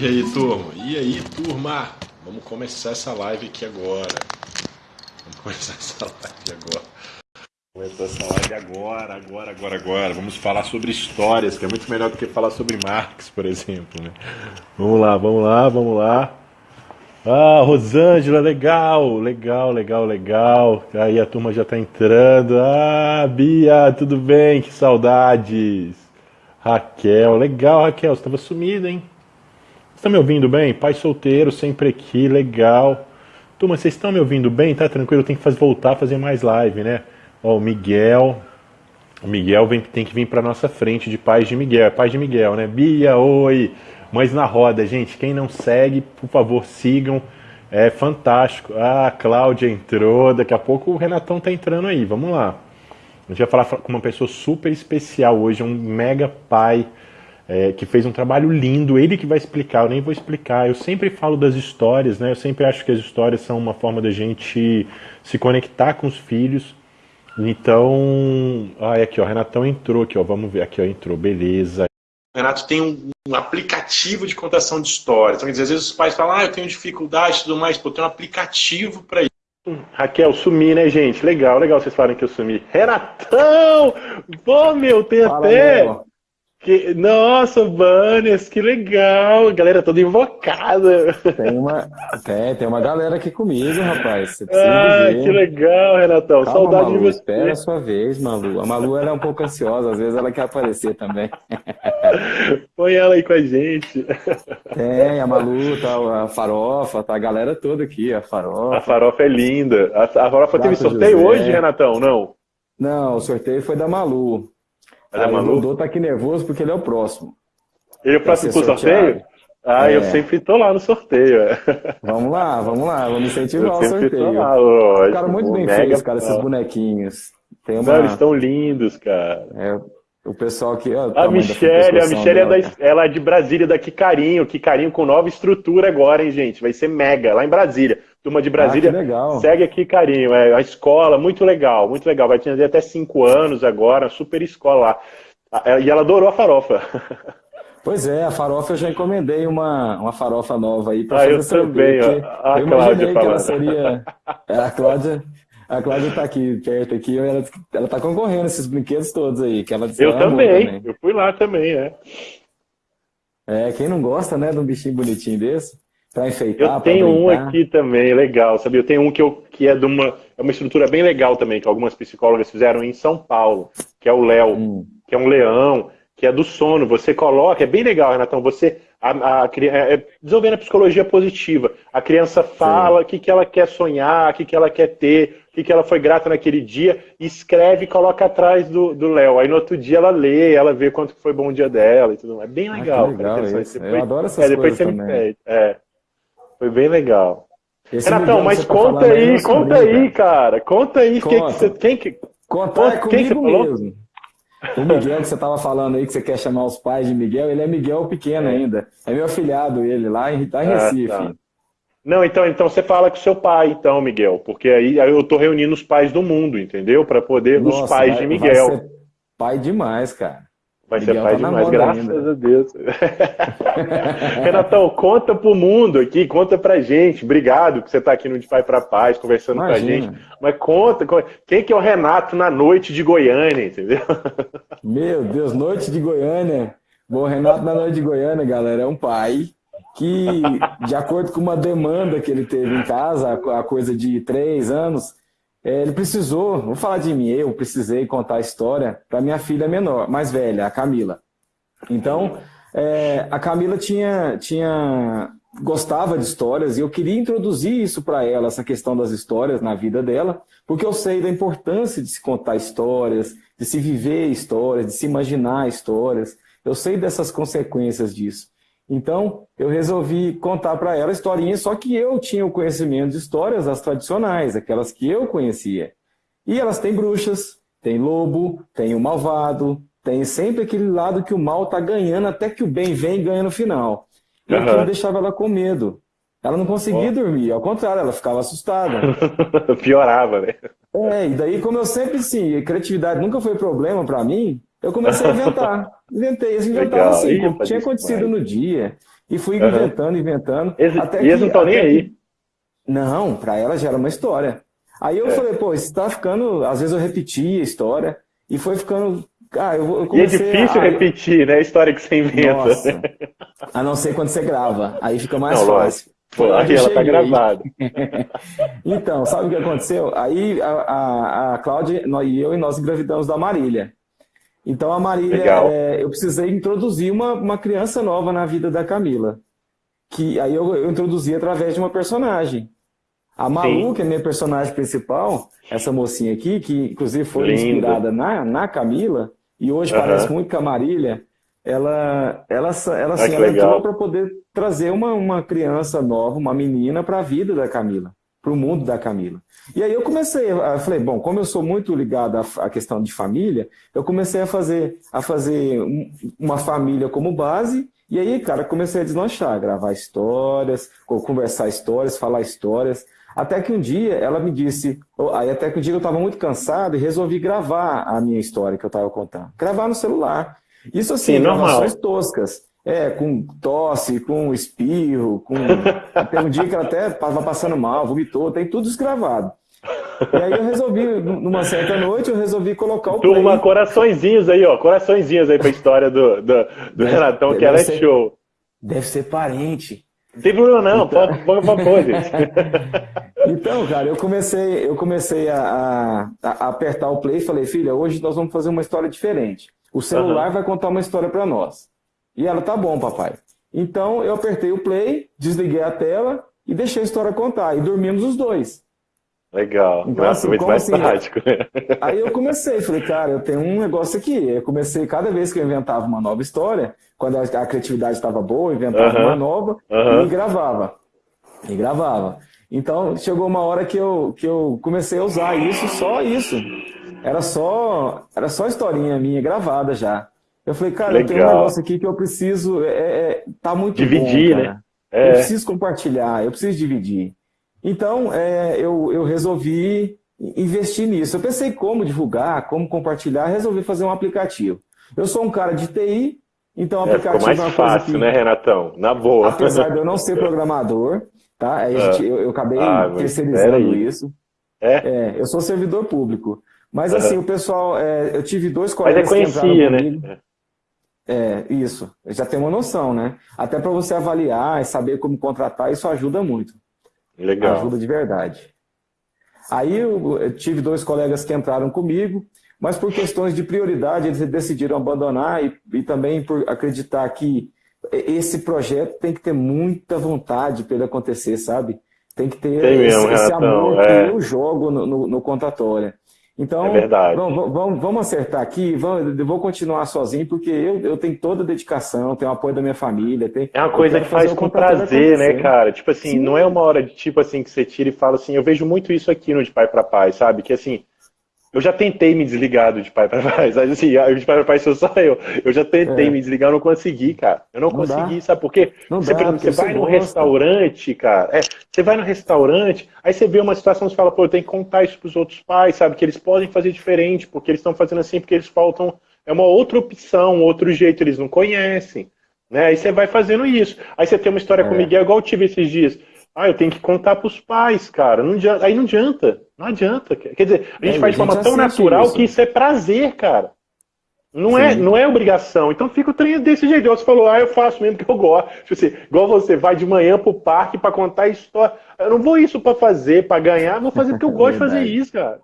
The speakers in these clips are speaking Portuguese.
E aí, turma? E aí, turma? Vamos começar essa live aqui agora. Vamos começar essa live agora. Começar essa live agora, agora, agora, agora. Vamos falar sobre histórias, que é muito melhor do que falar sobre Marx, por exemplo. Né? Vamos lá, vamos lá, vamos lá. Ah, Rosângela, legal, legal, legal, legal. Aí a turma já tá entrando. Ah, Bia, tudo bem? Que saudades. Raquel, legal, Raquel, você estava sumida, hein? Está me ouvindo bem? Pai solteiro, sempre aqui, legal. Turma, vocês estão me ouvindo bem? Tá tranquilo? Tem que fazer, voltar a fazer mais live, né? Ó, o Miguel. O Miguel vem, tem que vir para nossa frente de Paz de Miguel. É Paz de Miguel, né? Bia, oi. Mães na roda, gente. Quem não segue, por favor, sigam. É fantástico. Ah, a Cláudia entrou. Daqui a pouco o Renatão tá entrando aí. Vamos lá. A gente vai falar com uma pessoa super especial hoje, um mega pai é, que fez um trabalho lindo, ele que vai explicar, eu nem vou explicar. Eu sempre falo das histórias, né? Eu sempre acho que as histórias são uma forma da gente se conectar com os filhos. Então, ah, aqui ó, Renatão entrou aqui, ó, vamos ver aqui, ó, entrou, beleza. O Renato tem um, um, aplicativo de contação de histórias. Então, quer dizer, às vezes os pais falam, ah, eu tenho dificuldade e tudo mais, pô, tem um aplicativo para isso. Raquel, sumi, né, gente? Legal, legal vocês falarem que eu sumi. Renatão! Pô, meu, tem Fala, até. Meu. Que, nossa, banners, que legal! A galera toda invocada. Tem uma, tem, tem uma galera aqui comigo, rapaz. ah, ver. que legal, Renatão. Calma, Saudade Malu, de você. Espera a sua vez, Malu. A Malu era é um pouco ansiosa, às vezes ela quer aparecer também. Põe ela aí com a gente. Tem, a Malu, tá, a farofa, tá a galera toda aqui, a farofa. A farofa é linda. A, a farofa teve sorteio José. hoje, Renatão, não? Não, o sorteio foi da Malu. Ah, maluco? O Dodô tá aqui nervoso porque ele é o próximo. Ele é o próximo pro sorteio? Ah, é. eu sempre tô lá no sorteio. É. Vamos lá, vamos lá, vamos incentivar o sorteio. Lá, lógico, cara muito bem feito, cara, esses bonequinhos. Tem uma... Não, eles estão lindos, cara. É, o pessoal que. Ó, a Michelle, a Michelle é, da, ela é de Brasília, da Carinho. Que Carinho com nova estrutura agora, hein, gente? Vai ser mega, lá em Brasília. Turma de Brasília. Ah. Segue aqui, Carinho. É a escola, muito legal, muito legal. Vai ter até cinco anos agora, super escola lá. É, e ela adorou a farofa. Pois é, a farofa eu já encomendei uma, uma farofa nova aí para ah, fazer eu também, ó. A eu Cláudia que ela seria. É, a Cláudia. A Cláudia tá aqui, perto aqui, ela, ela tá concorrendo esses brinquedos todos aí. Que ela eu também, também, eu fui lá também, é. É, quem não gosta, né, de um bichinho bonitinho desse, pra enfeitar, Eu tenho um aqui também, legal, sabe? Eu tenho um que, eu, que é de uma, é uma estrutura bem legal também, que algumas psicólogas fizeram em São Paulo, que é o Léo, hum. que é um leão, que é do sono. Você coloca, é bem legal, Renatão, você a, a, é, é, desenvolvendo a psicologia positiva. A criança fala o que, que ela quer sonhar, o que, que ela quer ter, o que, que ela foi grata naquele dia, escreve e coloca atrás do Léo. Aí no outro dia ela lê, ela vê quanto foi bom o dia dela e tudo mais. É bem legal. Ah, legal cara, isso. Eu adoro essas é, depois coisas você também. É, foi bem legal. Esse Renatão, mas tá conta aí, conta aí, cara. Conta aí. Conta. Que que você, quem que... Contar é comigo quem mesmo. O Miguel que você estava falando aí, que você quer chamar os pais de Miguel, ele é Miguel pequeno é. ainda. É meu afilhado ele, lá em, lá em ah, Recife. Tá. Não, então, então você fala com seu pai, então, Miguel, porque aí, aí eu estou reunindo os pais do mundo, entendeu? Para poder Nossa, os pais vai, de Miguel. pai demais, cara. Vai ser pai tá demais, graças ainda. a Deus. Renatão, conta pro mundo aqui, conta pra gente. Obrigado que você tá aqui no De Pai pra Paz, conversando Imagina. com a gente. Mas conta, quem que é o Renato na noite de Goiânia, entendeu? Meu Deus, noite de Goiânia. Bom, Renato na noite de Goiânia, galera, é um pai que, de acordo com uma demanda que ele teve em casa, a coisa de três anos, ele precisou, vou falar de mim, eu precisei contar a história para minha filha menor, mais velha, a Camila. Então, é, a Camila tinha, tinha gostava de histórias e eu queria introduzir isso para ela, essa questão das histórias na vida dela, porque eu sei da importância de se contar histórias, de se viver histórias, de se imaginar histórias. Eu sei dessas consequências disso. Então, eu resolvi contar para ela historinhas, só que eu tinha o conhecimento de histórias, as tradicionais, aquelas que eu conhecia. E elas têm bruxas, tem lobo, tem o malvado, tem sempre aquele lado que o mal está ganhando, até que o bem vem e ganha no final. E uhum. aquilo deixava ela com medo. Ela não conseguia oh. dormir, ao contrário, ela ficava assustada. Piorava, né? É, e daí, como eu sempre, sim, criatividade nunca foi problema para mim, eu comecei a inventar. Inventei, eu inventava assim, Ih, tinha acontecido no dia. E fui uhum. inventando, inventando. Eles, até e eles não estão nem aí. Que... Não, para ela já era uma história. Aí eu é. falei, pô, isso tá ficando. Às vezes eu repetia a história e foi ficando. Ah, eu, eu e é difícil a... repetir, né? A história que você inventa. Nossa. A não ser quando você grava. Aí fica mais não, fácil. Pô, aí ela tá gravada. então, sabe o que aconteceu? Aí a, a, a Cláudia e eu e nós engravidamos da Marília. Então a Marília, é, eu precisei introduzir uma, uma criança nova na vida da Camila. Que aí eu, eu introduzi através de uma personagem. A Malu, Sim. que é minha personagem principal, essa mocinha aqui, que inclusive foi Lindo. inspirada na, na Camila, e hoje uhum. parece muito com a Marília, ela, ela, ela, assim, ela entrou para poder trazer uma, uma criança nova, uma menina, para a vida da Camila, para o mundo da Camila. E aí eu comecei, eu falei, bom, como eu sou muito ligado à, questão de família, eu comecei a fazer, a fazer uma família como base, e aí, cara, comecei a deslanchar, gravar histórias, conversar histórias, falar histórias. Até que um dia ela me disse, aí até que um dia eu estava muito cansado e resolvi gravar a minha história que eu estava contando. Gravar no celular. Isso assim, Sim, gravações toscas. É, com tosse, com espirro, com. Tem um dia que ela até estava passando mal, vomitou, tem tudo escravado. E aí eu resolvi, numa certa noite, eu resolvi colocar o. Turma, play. coraçõezinhos aí, ó. Coraçõezinhos aí pra história do, do, do Renatão, que ela é show. Deve ser parente. Não tem problema não, então... pode, pode, pode. Então, cara, eu comecei, eu comecei a, a, a, apertar o play e falei, filha, hoje nós vamos fazer uma história diferente. O celular uhum. vai contar uma história para nós. E ela, tá bom, papai. Então eu apertei o play, desliguei a tela e deixei a história contar. E dormimos os dois. Legal. Então, Nossa, assim, muito mais assim, prático. Aí eu comecei, falei, cara, eu tenho um negócio aqui. Eu comecei, cada vez que eu inventava uma nova história, quando a, a criatividade estava boa, eu inventava uma nova e gravava. E gravava. Então, chegou uma hora que eu, que eu comecei a usar isso, só isso. Era só, era só historinha minha gravada já. Eu falei, cara, Legal. eu tenho um negócio aqui que eu preciso. É, é, tá muito Dividir, bom, né? É. Eu preciso compartilhar, eu preciso dividir. Então, é, eu, eu resolvi investir nisso. Eu pensei como divulgar, como compartilhar, resolvi fazer um aplicativo. Eu sou um cara de TI, então o aplicativo é, mais é fácil, que, né, Renatão? Na boa. Apesar de eu não ser programador, tá? Aí ah. gente, eu, eu, acabei ah, terceirizando isso. É? é? Eu sou servidor público. Mas assim, uhum. o pessoal, é, eu tive dois colegas Mas é conhecia, né? É, isso. Já tem uma noção, né? Até para você avaliar e saber como contratar, isso ajuda muito. Legal. Ajuda de verdade. Aí eu, tive dois colegas que entraram comigo, mas por questões de prioridade eles decidiram abandonar e, e também por acreditar que esse projeto tem que ter muita vontade para ele acontecer, sabe? Tem que ter tem esse, mesmo, esse amor é. que eu jogo no, no, no. Então, é verdade. Vamos, vamos, vamos acertar aqui, vamos, eu vou continuar sozinho, porque eu, eu tenho toda a dedicação, tenho o apoio da minha família. Tenho, é uma coisa que faz com prazer, né, cara? Tipo assim, Sim. não é uma hora de tipo assim que você tira e fala assim, eu vejo muito isso aqui no De Pai para Pai, sabe? Que assim, eu já tentei me desligar do de pai para pai, sabe assim, de pai para pai sou só eu. Eu já tentei é. me desligar, eu não consegui, cara. Eu não, não consegui, dá. sabe por quê? Não você, dá, você vai no gosta. restaurante, cara, é, você vai no restaurante, aí você vê uma situação, você fala, pô, eu tenho que contar isso pros outros pais, sabe, que eles podem fazer diferente, porque eles estão fazendo assim, porque eles faltam, é uma outra opção, outro jeito, eles não conhecem, né? Aí você vai fazendo isso. Aí você tem uma história é. com o Miguel, igual eu tive esses dias. Ah, eu tenho que contar para os pais, cara. Não adianta, aí não adianta. Não adianta. Quer dizer, a gente é, faz de forma tão natural isso. que isso é prazer, cara. Não é, não é obrigação. Então fica o trem desse jeito. Você falou, ah, eu faço mesmo que eu gosto. Tipo assim, igual você vai de manhã pro parque para contar história. Eu não vou isso para fazer, para ganhar, vou fazer porque eu gosto de fazer isso, cara.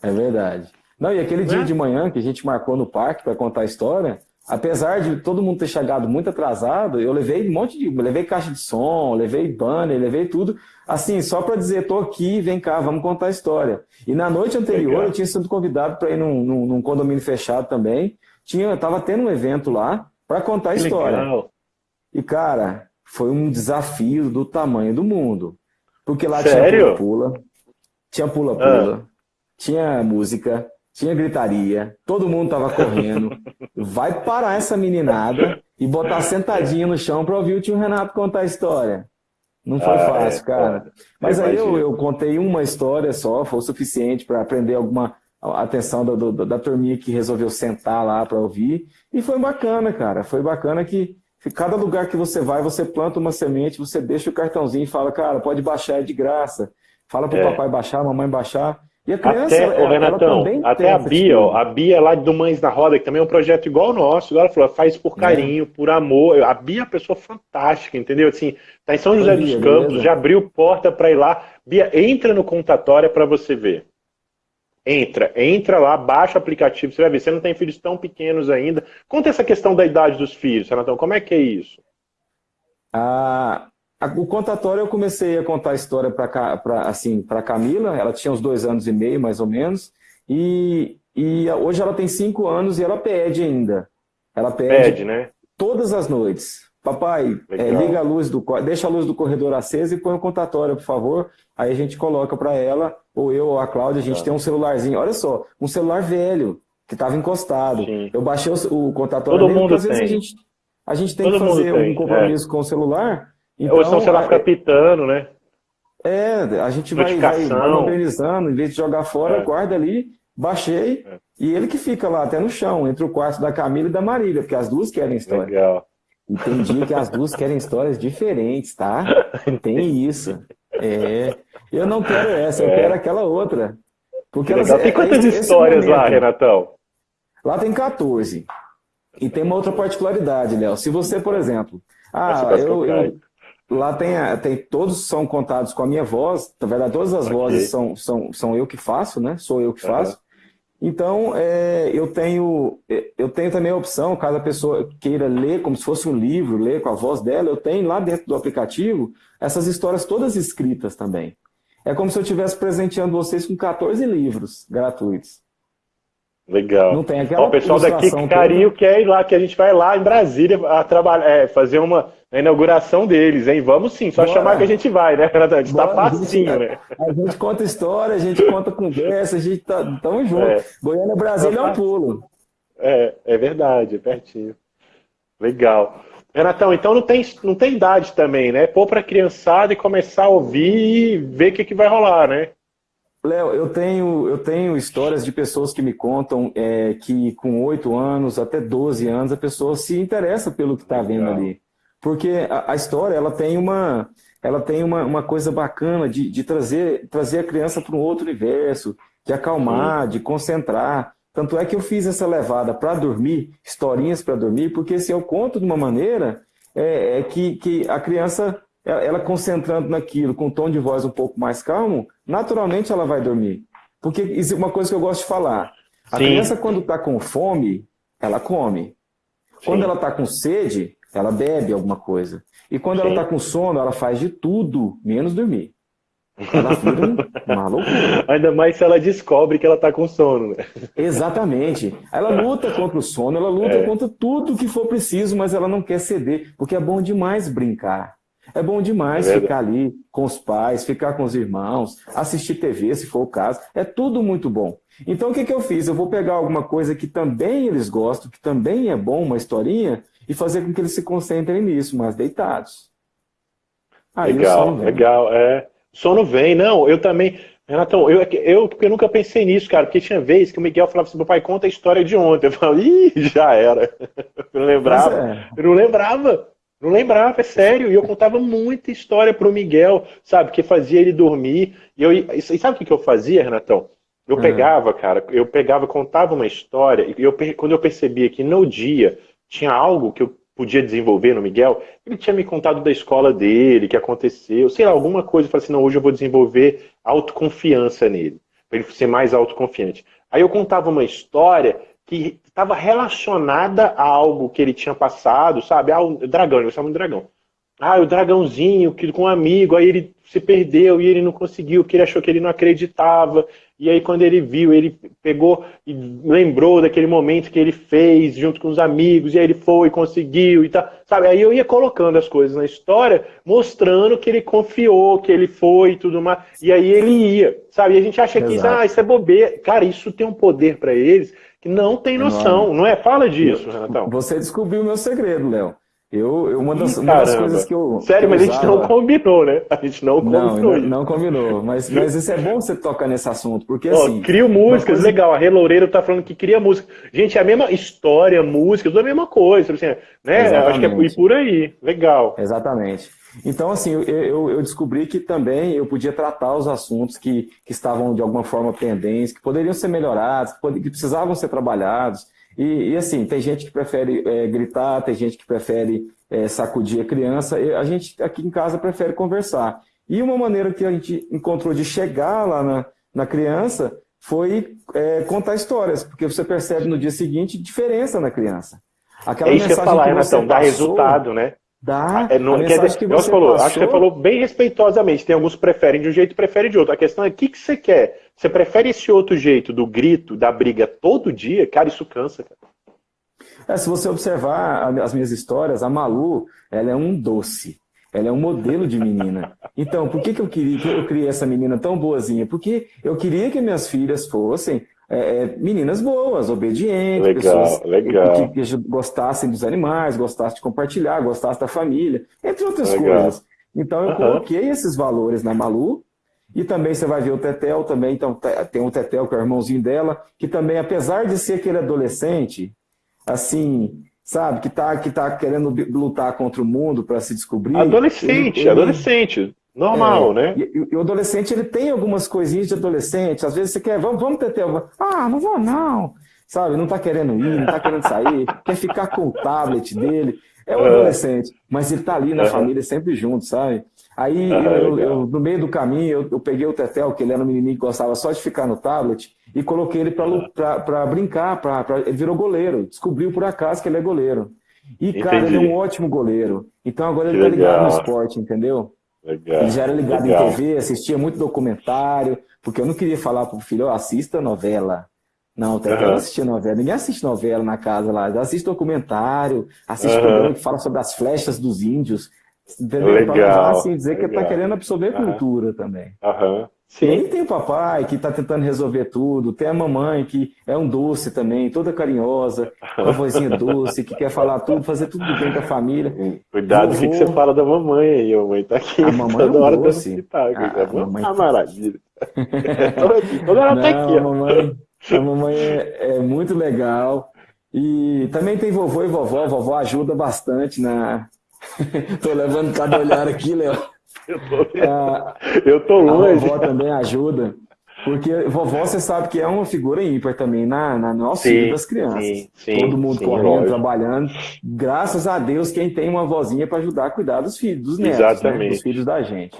É verdade. Não, e aquele dia é? de manhã que a gente marcou no parque para contar a história, apesar de todo mundo ter chegado muito atrasado, eu levei um monte de. levei caixa de som, levei banner, levei tudo. Assim, só para dizer, tô aqui, vem cá, vamos contar a história. E na noite anterior Legal. eu tinha sido convidado para ir num, num, num, condomínio fechado também. Tinha, tava tendo um evento lá para contar a história. Legal. E, cara, foi um desafio do tamanho do mundo. Porque lá Sério? tinha pula-pula, tinha pula-pula, ah. tinha música, tinha gritaria, todo mundo tava correndo. Vai parar essa meninada e botar sentadinho no chão para ouvir o tio Renato contar a história. Não foi ah, fácil, é, cara. Mas aí eu, eu, contei uma história só, foi o suficiente para aprender alguma atenção do, do, da turminha que resolveu sentar lá para ouvir. E foi bacana, cara. Foi bacana que cada lugar que você vai, você planta uma semente, você deixa o cartãozinho e fala, cara, pode baixar, é de graça. Fala pro é. papai baixar, mamãe baixar. E a criança, até, ela, Renatão, ela até a Bia, ó, a Bia lá do Mães da Roda, que também é um projeto igual ao nosso, ela falou, faz por é. carinho, é. por amor. A Bia é uma pessoa fantástica, entendeu? Assim, tá em São José dos Campos, beleza. já abriu porta para ir lá. Bia, entra no contatório para você ver. Entra, entra lá, baixa o aplicativo, você vai ver, você não tem filhos tão pequenos ainda. Conta essa questão da idade dos filhos, Renatão, como é que é isso? Ah, o contatório eu comecei a contar a história para assim, para Camila, ela tinha uns dois anos e meio, mais ou menos, e, e hoje ela tem cinco anos e ela pede ainda. Ela pede, pede né? todas as noites. Papai, é, liga a luz do deixa a luz do corredor acesa e põe o contatório, por favor. Aí a gente coloca para ela, ou eu ou a Cláudia, a gente tem um celularzinho. Olha só, um celular velho que estava encostado. Sim. Eu baixei o, o contatório Todo mundo às vezes a gente, a gente tem Todo que fazer um compromisso é. com o celular. Então, ou senão o celular fica pitando, né? É, a gente vai, vai, vai organizando, em vez de jogar fora, é. guarda ali, baixei, é. e ele que fica lá até no chão, entre o quarto da Camila e da Marília, porque as duas querem história. Legal. Entendi que as duas querem histórias diferentes, tá? Tem isso. É. Eu não quero essa, eu é. quero aquela outra. Porque elas, tem quantas esse, histórias esse lá, Renatão? Lá tem 14. E tem uma outra particularidade, Léo. Se você, por exemplo, ah, eu, eu, lá tem, tem todos são contados com a minha voz. Na verdade, todas as okay. vozes são, são, são eu que faço, né? Sou eu que faço. Uhum. Então, é, eu, tenho, eu tenho também a opção, caso a pessoa queira ler como se fosse um livro, ler com a voz dela, eu tenho lá dentro do aplicativo essas histórias todas escritas também. É como se eu estivesse presenteando vocês com 14 livros gratuitos. Legal. Não tem aquela Ó, o pessoal daqui, carinho, quer ir lá, que a gente vai lá em Brasília a trabalhar, é, fazer uma inauguração deles, hein? Vamos sim, só Bora. chamar que a gente vai, né, Renato? A gente tá facinho, a gente, né? A gente conta história, a gente conta conversa, a gente tá tamo junto. É. Goiânia Brasília é um pulo. É, é verdade, é pertinho. Legal. Renatão, então não tem, não tem idade também, né? Pôr pra criançada e começar a ouvir e ver o que, que vai rolar, né? Léo, eu tenho, eu tenho histórias de pessoas que me contam é, que com 8 anos até 12 anos a pessoa se interessa pelo que está vendo ali. Porque a, a, história ela tem uma, ela tem uma, uma coisa bacana de, de trazer, trazer a criança para um outro universo, de acalmar, Sim. de concentrar. Tanto é que eu fiz essa levada para dormir, historinhas para dormir, porque se eu conto de uma maneira é, é que, que a criança ela concentrando naquilo, com um tom de voz um pouco mais calmo, naturalmente ela vai dormir. Porque isso é uma coisa que eu gosto de falar. A Sim. criança, quando está com fome, ela come. Quando Sim. ela está com sede, ela bebe alguma coisa. E quando Sim. ela está com sono, ela faz de tudo, menos dormir. Ela vira uma loucura. Ainda mais se ela descobre que ela está com sono. Né? Exatamente. Ela luta contra o sono, ela luta é. contra tudo que for preciso, mas ela não quer ceder, porque é bom demais brincar. É bom demais é ficar ali com os pais, ficar com os irmãos, assistir TV, se for o caso. É tudo muito bom. Então, o que, que eu fiz? Eu vou pegar alguma coisa que também eles gostam, que também é bom, uma historinha, e fazer com que eles se concentrem nisso, mas deitados. Aí legal, legal. É. Sono vem, não, eu também. Renatão, eu, eu, eu nunca pensei nisso, cara, porque tinha vez que o Miguel falava assim, meu pai, conta a história de ontem. Eu falava, ih, já era. Eu não lembrava. É. Eu não lembrava. Não lembrava, é sério. E eu contava muita história pro Miguel, sabe? Que fazia ele dormir. E, eu, e sabe o que eu fazia, Renatão? Eu uhum. pegava, cara, eu pegava, contava uma história, e eu, quando eu percebia que no dia tinha algo que eu podia desenvolver no Miguel, ele tinha me contado da escola dele, que aconteceu, sei lá, alguma coisa, eu falei assim, não, hoje eu vou desenvolver autoconfiança nele, para ele ser mais autoconfiante. Aí eu contava uma história que estava relacionada a algo que ele tinha passado, sabe? Ah, o dragão, ele chama de dragão. Ah, o dragãozinho que com um amigo, aí ele se perdeu e ele não conseguiu, que ele achou que ele não acreditava. E aí quando ele viu, ele pegou e lembrou daquele momento que ele fez junto com os amigos, e aí ele foi, conseguiu e tal. Sabe? Aí eu ia colocando as coisas na história, mostrando que ele confiou, que ele foi e tudo mais. E aí ele ia, sabe? E a gente acha Exato. que isso, ah, isso é bobeira. Cara, isso tem um poder para eles que não tem noção, não é? Fala disso, Renatão. Você descobriu o meu segredo, Léo. Eu, eu uma, das, uma das coisas que eu. Sério, mas a gente não combinou, né? A gente não combinou. Não, não, não combinou. Mas, mas isso é bom você tocar nesse assunto, porque oh, assim. Crio músicas, coisa... legal. A Rê Loureiro tá falando que cria música. Gente, é a mesma história, música, tudo a mesma coisa. Assim, né? Exatamente. Acho que é por aí. Legal. Exatamente. Então, assim, eu, eu, eu, descobri que também eu podia tratar os assuntos que, que estavam de alguma forma pendentes, que poderiam ser melhorados, que, pod... que precisavam ser trabalhados. E, e, assim, tem gente que prefere é, gritar, tem gente que prefere é, sacudir a criança. A gente aqui em casa prefere conversar. E uma maneira que a gente encontrou de chegar lá na, na criança foi é, contar histórias, porque você percebe no dia seguinte diferença na criança. Aquela é isso que eu falar, Renatão, dá resultado, né? Dá. É, não, quer dizer, que você falou, passou... acho que você falou bem respeitosamente. Tem alguns que preferem de um jeito e preferem de outro. A questão é o que, que você quer? Você prefere esse outro jeito do grito, da briga todo dia? Cara, isso cansa, cara. É, se você observar as minhas histórias, a Malu, ela é um doce. Ela é um modelo de menina. Então, por que, que eu queria que eu criei essa menina tão boazinha? Porque eu queria que minhas filhas fossem é, é meninas boas, obedientes, legal, pessoas legal. Que, que, gostassem dos animais, gostassem de compartilhar, gostassem da família, entre outras legal. coisas. Então eu uhum. coloquei esses valores na Malu e também você vai ver o Tetel também, então tem o Tetel que é o irmãozinho dela, que também, apesar de ser aquele adolescente, assim, sabe, que tá, que tá querendo lutar contra o mundo para se descobrir. Adolescente, ele, adolescente. Normal, é, né? E, e, o adolescente, ele tem algumas coisinhas de adolescente. Às vezes você quer, vamos, vamos Tetel. Ah, não vou não. Sabe, não tá querendo ir, não tá querendo sair, quer ficar com o tablet dele. É um adolescente, mas ele tá ali na uhum. família sempre junto, sabe? Aí, uhum, eu, eu, no meio do caminho, eu, eu, peguei o Tetel, que ele era um menininho que gostava só de ficar no tablet, e coloquei ele para brincar, pra, pra, ele virou goleiro. Descobriu por acaso que ele é goleiro. E, Entendi. cara, ele é um ótimo goleiro. Então agora ele que tá ligado legal. no esporte, entendeu? Legal. Ele já era ligado legal. em TV, assistia muito documentário, porque eu não queria falar pro filho, oh, assista novela. Não, Tetel uhum. assistia novela. Ninguém assiste novela na casa lá. Assiste documentário, assiste uhum. programa que fala sobre as flechas dos índios. Entendeu? Legal. Para assim, dizer legal. que está querendo absorver uhum. cultura também. Uhum. Sim. E aí tem o papai que está tentando resolver tudo, tem a mamãe que é um doce também, toda carinhosa, com a vozinha doce, que quer falar tudo, fazer tudo bem com a família. Cuidado o que você fala da mamãe aí, a mamãe tá aqui. A mamãe toda é um hora doce. A, a mamãe tá maravilha. toda hora tá aqui. A mamãe, a mamãe é, é muito legal. E também tem vovô e vovó, vovó ajuda bastante na. Tô levando cada olhar aqui, Léo. Eu tô, ah, eu tô longe. A vovó também ajuda. Porque vovó, você sabe que é uma figura ímpar também na, na nossa vida das crianças. Sim, sim, Todo mundo sim, correndo, lógico. trabalhando. Graças a Deus, quem tem uma vozinha para ajudar a cuidar dos filhos, dos netos, né, dos filhos da gente.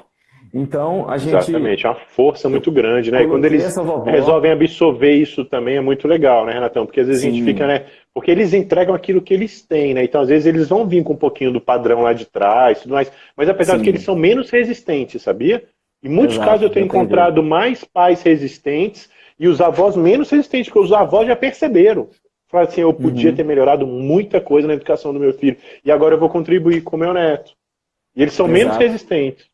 Então, a gente. Exatamente, é uma força muito grande, né? E quando eles vovó... resolvem absorver isso também é muito legal, né, Renatão? Porque às vezes Sim. a gente fica, né? Porque eles entregam aquilo que eles têm, né? Então, às vezes, eles vão vir com um pouquinho do padrão lá de trás tudo mais. Mas apesar Sim. de que eles são menos resistentes, sabia? Em muitos Exato, casos eu tenho encontrado mais pais resistentes e os avós menos resistentes, porque os avós já perceberam. Falaram assim, eu podia uhum. ter melhorado muita coisa na educação do meu filho. E agora eu vou contribuir com o meu neto. E eles são Exato. menos resistentes.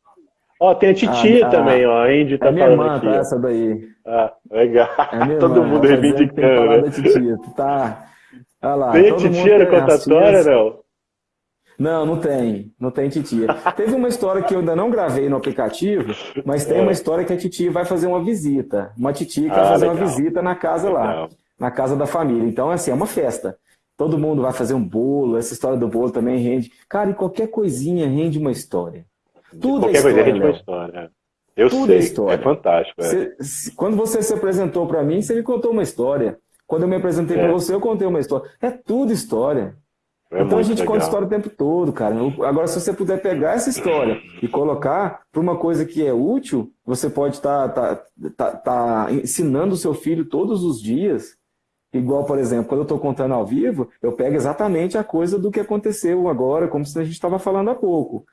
Ó, tem a titia ah, também, ó. A Indy tá é minha falando irmã, aqui. Tá essa daí. Ah, legal. É Todo irmã, mundo reivindicando, né? Tá... Olha lá, tem titia no contatório, não? Não, não tem. Não tem titia. Teve uma história que eu ainda não gravei no aplicativo, mas tem é. uma história que a titia vai fazer uma visita. Uma titia que ah, vai fazer legal. uma visita na casa legal. lá, na casa da família. Então, assim, é uma festa. Todo mundo vai fazer um bolo, essa história do bolo também rende. Cara, e qualquer coisinha rende uma história. Tudo é Qualquer é história, coisa, rende história. Eu Tudo sei, é, história. é fantástico. É. quando você se apresentou para mim, você me contou uma história. Quando eu me apresentei é. para você, eu contei uma história. É tudo história. É então a gente legal. conta história o tempo todo, cara. Agora, se você puder pegar essa história e colocar para uma coisa que é útil, você pode estar tá, tá, tá, tá, ensinando o seu filho todos os dias. Igual, por exemplo, quando eu estou contando ao vivo, eu pego exatamente a coisa do que aconteceu agora, como se a gente estava falando há pouco.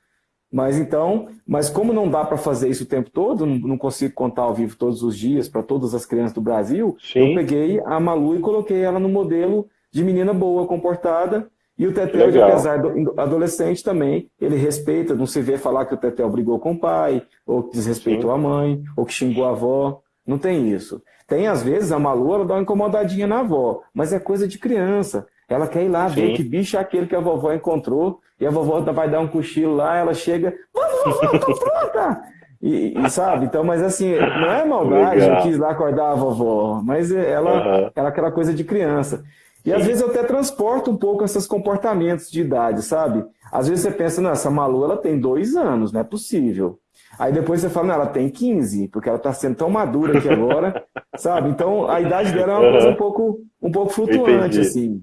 Mas então, mas como não dá para fazer isso o tempo todo, não, consigo contar ao vivo todos os dias para todas as crianças do Brasil, Sim. eu peguei a Malu e coloquei ela no modelo de menina boa, comportada. E o Tetel, apesar do adolescente também, ele respeita, não se vê falar que o Tetel brigou com o pai, ou que desrespeitou Sim. a mãe, ou que xingou a avó. Não tem isso. Tem, às vezes, a Malu ela dá uma incomodadinha na avó, mas é coisa de criança. Ela quer ir lá Sim. ver que bicho é aquele que a vovó encontrou, e a vovó vai dar um cochilo lá, ela chega, vamos, vovó, tô pronta! E, e, sabe, então, mas assim, não é maldade, Legal. eu quis lá acordar a vovó, mas ela, uhum. ela é aquela coisa de criança. E Sim. às vezes eu até transporto um pouco esses comportamentos de idade, sabe? Às vezes você pensa, não, essa Malu ela tem dois anos, não é possível. Aí depois você fala, não, ela tem 15, porque ela está sendo tão madura aqui agora, sabe? Então a idade dela é uma coisa um pouco, um pouco flutuante, Entendi. assim.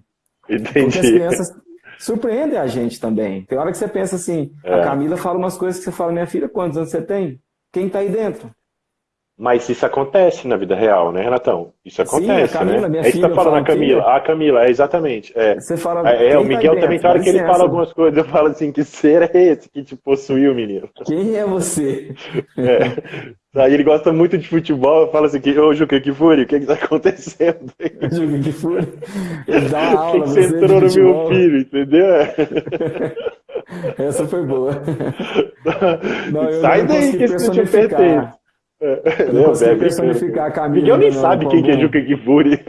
Entendi. Porque as crianças surpreendem a gente também. Tem hora que você pensa assim, é. a Camila fala umas coisas que você fala, minha filha, quantos anos você tem? Quem está aí dentro? Mas isso acontece na vida real, né, Renatão? Isso acontece, Sim, a Camila, né? Minha é isso que tá falando a Camila. A Camila, é exatamente. É. Você fala. É, é o Miguel tá também, tem hora que ele fala algumas coisas, eu falo assim, que ser é esse que te possuiu, menino? Quem é você? É. Aí ele gosta muito de futebol, fala assim, ô Juca Kifuri, o que que tá acontecendo? Juca Kifuri? Ele dá uma aula, que você entrou no meu filho, entendeu? Essa foi boa. Não, Sai daí que esse não te pertence. É, eu não consigo personificar a Camila. Miguel nem sabe quem que é Juca Kifuri.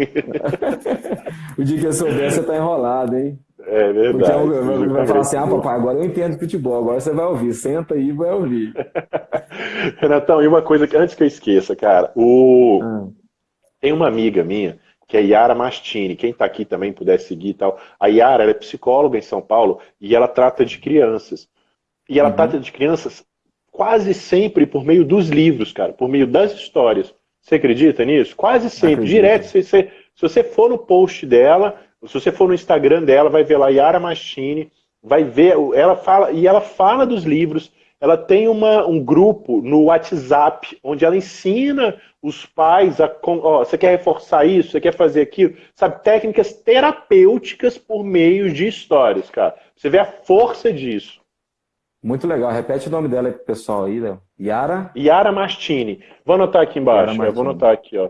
o dia que eu souber, você tá enrolado, hein? É verdade. Porque eu, vai falar assim, ah, papai, agora eu entendo futebol, agora você vai ouvir. Senta aí e vai ouvir. Renatão, e uma coisa que antes que eu esqueça, cara, o... Hum. tem uma amiga minha que é Yara Mastini. Quem está aqui também puder seguir e tal. A Yara é psicóloga em São Paulo e ela trata de crianças. E ela uhum. trata de crianças quase sempre por meio dos livros, cara, por meio das histórias. Você acredita nisso? Quase sempre, Acredito. direto. Se você, se você for no post dela, se você for no Instagram dela, vai ver lá Yara Machine, vai ver, ela fala, e ela fala dos livros, ela tem uma, um grupo no WhatsApp, onde ela ensina os pais a. Ó, você quer reforçar isso? Você quer fazer aquilo? Sabe, técnicas terapêuticas por meio de histórias, cara. Você vê a força disso. Muito legal. Repete o nome dela aí pro pessoal aí, Léo. Yara? Yara Mastini. Vou anotar aqui embaixo. Eu vou anotar aqui, ó.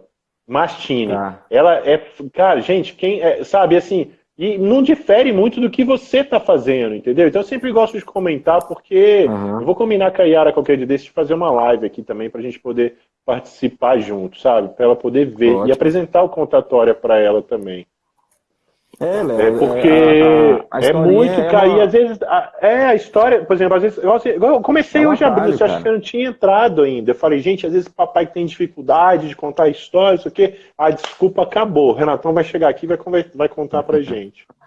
Mastini. Tá. Ela é. Cara, gente, quem. É, sabe, assim. E não difere muito do que você está fazendo, entendeu? Então eu sempre gosto de comentar, porque uhum. eu vou combinar com a Yara qualquer dia desse de fazer uma live aqui também, para a gente poder participar junto, sabe? Para ela poder ver Ótimo. e apresentar o contatória para ela também. É, Léo, é porque é, a, a é muito é cair, uma... às vezes, a, é a história, por exemplo, às vezes, eu, comecei é hoje a abrir, você acha que eu não tinha entrado ainda, eu falei, gente, às vezes o papai tem dificuldade de contar a história, isso aqui, a desculpa acabou, o Renatão vai chegar aqui e vai, vai contar pra gente.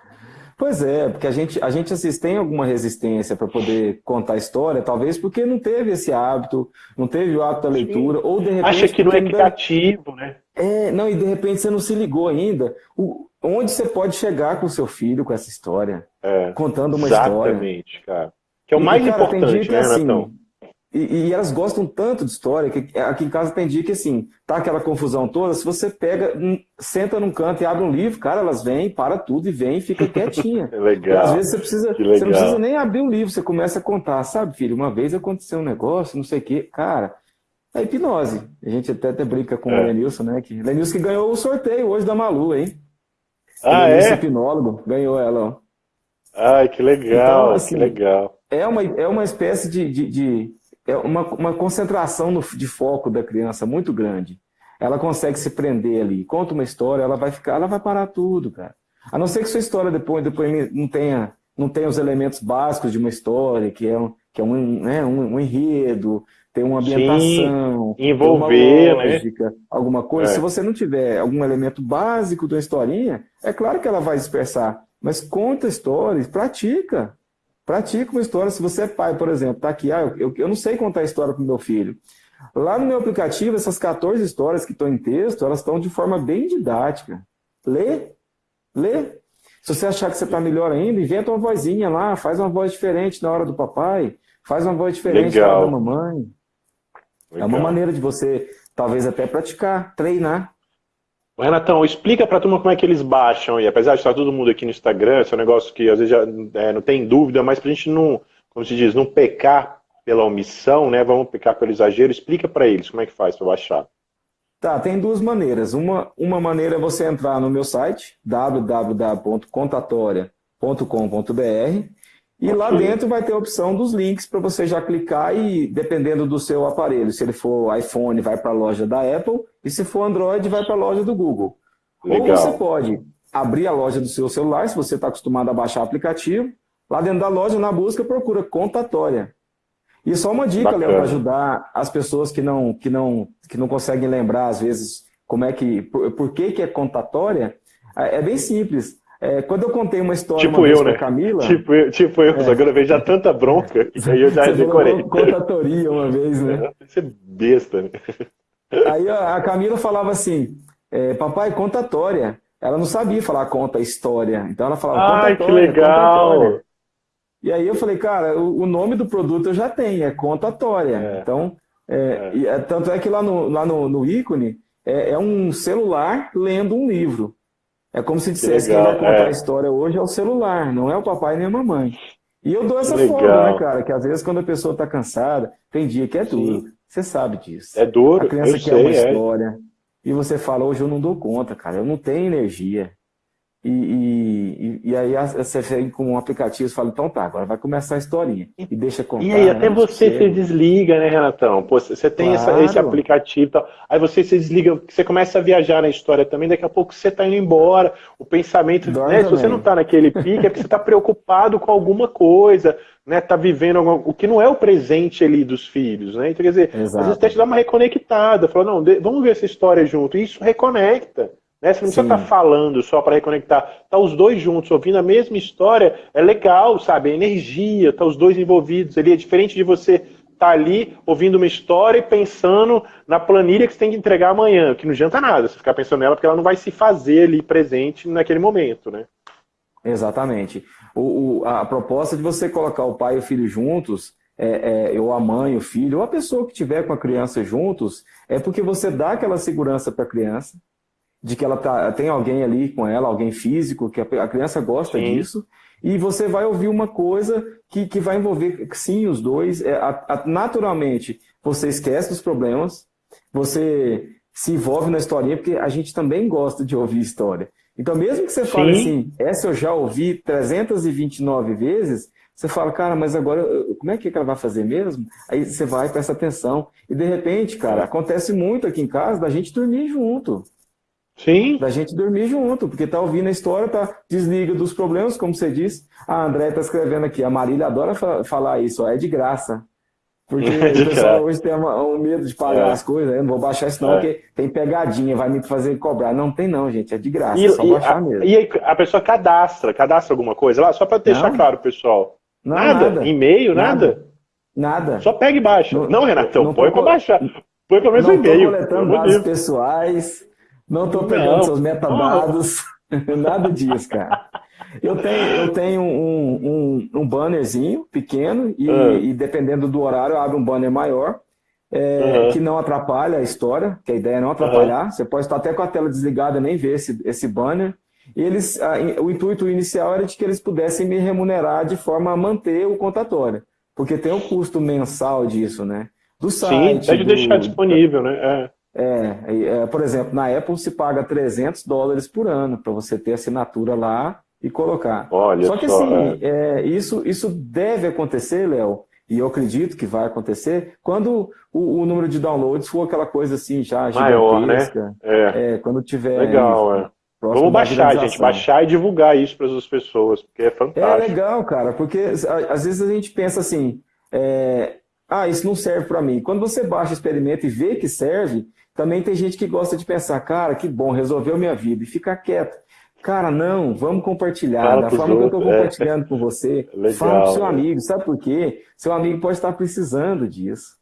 Pois é, porque a gente, a gente assim, tem alguma resistência para poder contar a história, talvez porque não teve esse hábito, não teve o hábito da leitura, Sim. ou de repente... Acha que não é equitativo, né? É, não, e de repente você não se ligou ainda. O, onde você pode chegar com o seu filho com essa história? É, contando uma exatamente, história. Exatamente, cara. Que é o e, mais cara, importante, né, assim, Renatão? E, e, elas gostam tanto de história que aqui em casa tem dia que assim, tá aquela confusão toda, se você pega, senta num canto e abre um livro, cara, elas vêm, para tudo e vem e fica quietinha. É legal. E às vezes você precisa, você não precisa nem abrir o um livro, você começa a contar, sabe, filho, uma vez aconteceu um negócio, não sei o quê, cara, é hipnose. A gente até, até brinca com é. o Lenilson, né? Que, Lenilson que ganhou o sorteio hoje da Malu, hein? Ah, é? hipnólogo, ganhou ela, ó. Ai, que legal, então, assim, que legal. É uma, é uma espécie de, de, de é uma, uma concentração no, de foco da criança muito grande. Ela consegue se prender ali, conta uma história, ela vai ficar, ela vai parar tudo, cara. A não ser que sua história depois, depois não tenha, não tenha os elementos básicos de uma história, que é um, que é um, né, um, um enredo, tem uma ambientação, Sim, envolver, uma né? lógica, né? alguma coisa. É. Se você não tiver algum elemento básico da historinha, é claro que ela vai dispersar. Mas conta histórias, pratica. Pratica uma história. Se você é pai, por exemplo, tá aqui, ah, eu, eu não sei contar história para o meu filho. Lá no meu aplicativo, essas 14 histórias que estão em texto, elas estão de forma bem didática. Lê, lê. Se você achar que você está melhor ainda, inventa uma vozinha lá, faz uma voz diferente na hora do papai, faz uma voz diferente Legal. na hora da mamãe. Legal. É uma maneira de você, talvez até praticar, treinar. Renatão, explica para a turma como é que eles baixam aí. Apesar de estar todo mundo aqui no Instagram, esse é um negócio que às vezes já é, não tem dúvida, mas para a gente não, como se diz, não pecar pela omissão, né? Vamos pecar pelo exagero. Explica para eles como é que faz para baixar. Tá, tem duas maneiras. Uma, uma maneira é você entrar no meu site, www.contatoria.com.br, e lá dentro vai ter a opção dos links para você já clicar e, dependendo do seu aparelho, se ele for iPhone, vai para a loja da Apple, e se for Android, vai para a loja do Google. Legal. Ou você pode abrir a loja do seu celular, se você está acostumado a baixar aplicativo. Lá dentro da loja, na busca, procura contatória. E só uma dica, Léo, para ajudar as pessoas que não, que, não, que não conseguem lembrar, às vezes, como é que, por, por que, que é contatória, é, é bem simples. É, quando eu contei uma história tipo uma eu, né? Camila. Tipo eu, tipo eu, é. que eu vejo já tanta bronca, que aí eu já decorei. Contatoria uma vez, né? Você é besta, né? Aí a Camila falava assim: é, papai, contatória. Ela não sabia falar conta história. Então ela falava Ai, que legal! Contatória. E aí eu falei, cara, o, o nome do produto eu já tenho, é contatória. É. Então, é, é. É, tanto é que lá no, lá no, no ícone é, é, um celular lendo um livro. É como se dissesse que quem vai contar a história hoje é o celular, não é o papai nem a mamãe. E eu dou essa forma, né, cara? Que às vezes quando a pessoa está cansada, tem dia que é duro. Sim. Você sabe disso. É duro. A criança quer sei, uma história. E você fala, hoje eu não dou conta, cara, eu não tenho energia. E, e, e, aí você vem com um aplicativo e fala, então tá, agora vai começar a historinha. E deixa contar. E aí até né, você se desliga, né, Renatão? Pô, você tem claro. essa, esse aplicativo e tal. Aí você se desliga, você começa a viajar na história também, daqui a pouco você tá indo embora, o pensamento, né, se você não tá naquele pique, é porque você tá preocupado com alguma coisa, né? Tá vivendo alguma, o que não é o presente ali dos filhos, né? Então, quer dizer, Exato. às vezes até te dá uma reconectada, fala, não, vamos ver essa história junto. E isso reconecta. Né? Você não precisa estar tá falando só para reconectar. Tá os dois juntos, ouvindo a mesma história, é legal, sabe? É energia, tá os dois envolvidos ali. É diferente de você estar tá ali ouvindo uma história e pensando na planilha que você tem que entregar amanhã, que não adianta nada você ficar pensando nela, porque ela não vai se fazer ali presente naquele momento, né? Exatamente. O, o, a proposta de você colocar o pai e o filho juntos, é, é, ou a mãe, o filho, ou a pessoa que tiver com a criança juntos, é porque você dá aquela segurança para a criança, de que ela tá, tem alguém ali com ela, alguém físico, que a, criança gosta sim. disso, e você vai ouvir uma coisa que, que vai envolver, sim, os dois. É, a, a, naturalmente, você esquece dos problemas, você se envolve na historinha, porque a gente também gosta de ouvir história. Então, mesmo que você fale assim, essa eu já ouvi 329 vezes, você fala, cara, mas agora, como é que ela vai fazer mesmo? Aí você vai, presta atenção. E de repente, cara, acontece muito aqui em casa da gente dormir junto. Sim. Da gente dormir junto, porque tá ouvindo a história, tá desliga dos problemas, como você disse. A André tá escrevendo aqui, a Marília adora falar isso, ó, é de graça. Porque é o pessoal hoje tem um medo de pagar é. as coisas, eu não vou baixar isso não, é. porque tem pegadinha, vai me fazer cobrar. Não tem não, gente, é de graça, e, é só baixar a, mesmo. E aí a pessoa cadastra, cadastra alguma coisa lá, só para deixar não. claro, pessoal. Não, nada? nada. E-mail, nada? Nada. Só pega e baixa. Não, não Renatão, põe para baixar. Põe pelo menos um e-mail. Coletando dados pessoais, não estou pegando não. seus metadados, nada disso, cara. Eu tenho, eu tenho um, um, um bannerzinho pequeno e, uhum. e, dependendo do horário, eu abro um banner maior é, uhum. que não atrapalha a história, que a ideia é não atrapalhar. Uhum. Você pode estar até com a tela desligada nem ver esse, esse banner. E eles, a, o intuito inicial era de que eles pudessem me remunerar de forma a manter o contatório, porque tem o custo mensal disso, né? Do site. Sim, pode do, deixar disponível, né? É. É, é, por exemplo, na Apple se paga 300 dólares por ano para você ter assinatura lá e colocar. Olha só que só, assim, é. É, isso, isso deve acontecer, Léo, e eu acredito que vai acontecer, quando o, o, número de downloads for aquela coisa assim já Maior, gigantesca. Né? É. é quando tiver. Legal, é. Vamos baixar, gente, baixar e divulgar isso para as pessoas, porque é fantástico. É legal, cara, porque às vezes a gente pensa assim, é, ah, isso não serve para mim. Quando você baixa, experimenta e vê que serve, também tem gente que gosta de pensar, cara, que bom, resolveu minha vida, e ficar quieto. Cara, não, vamos compartilhar. Fala da forma que eu estou é. compartilhando é. com você, Legal, fala pro seu amigo. Sabe por quê? Seu amigo pode estar precisando disso.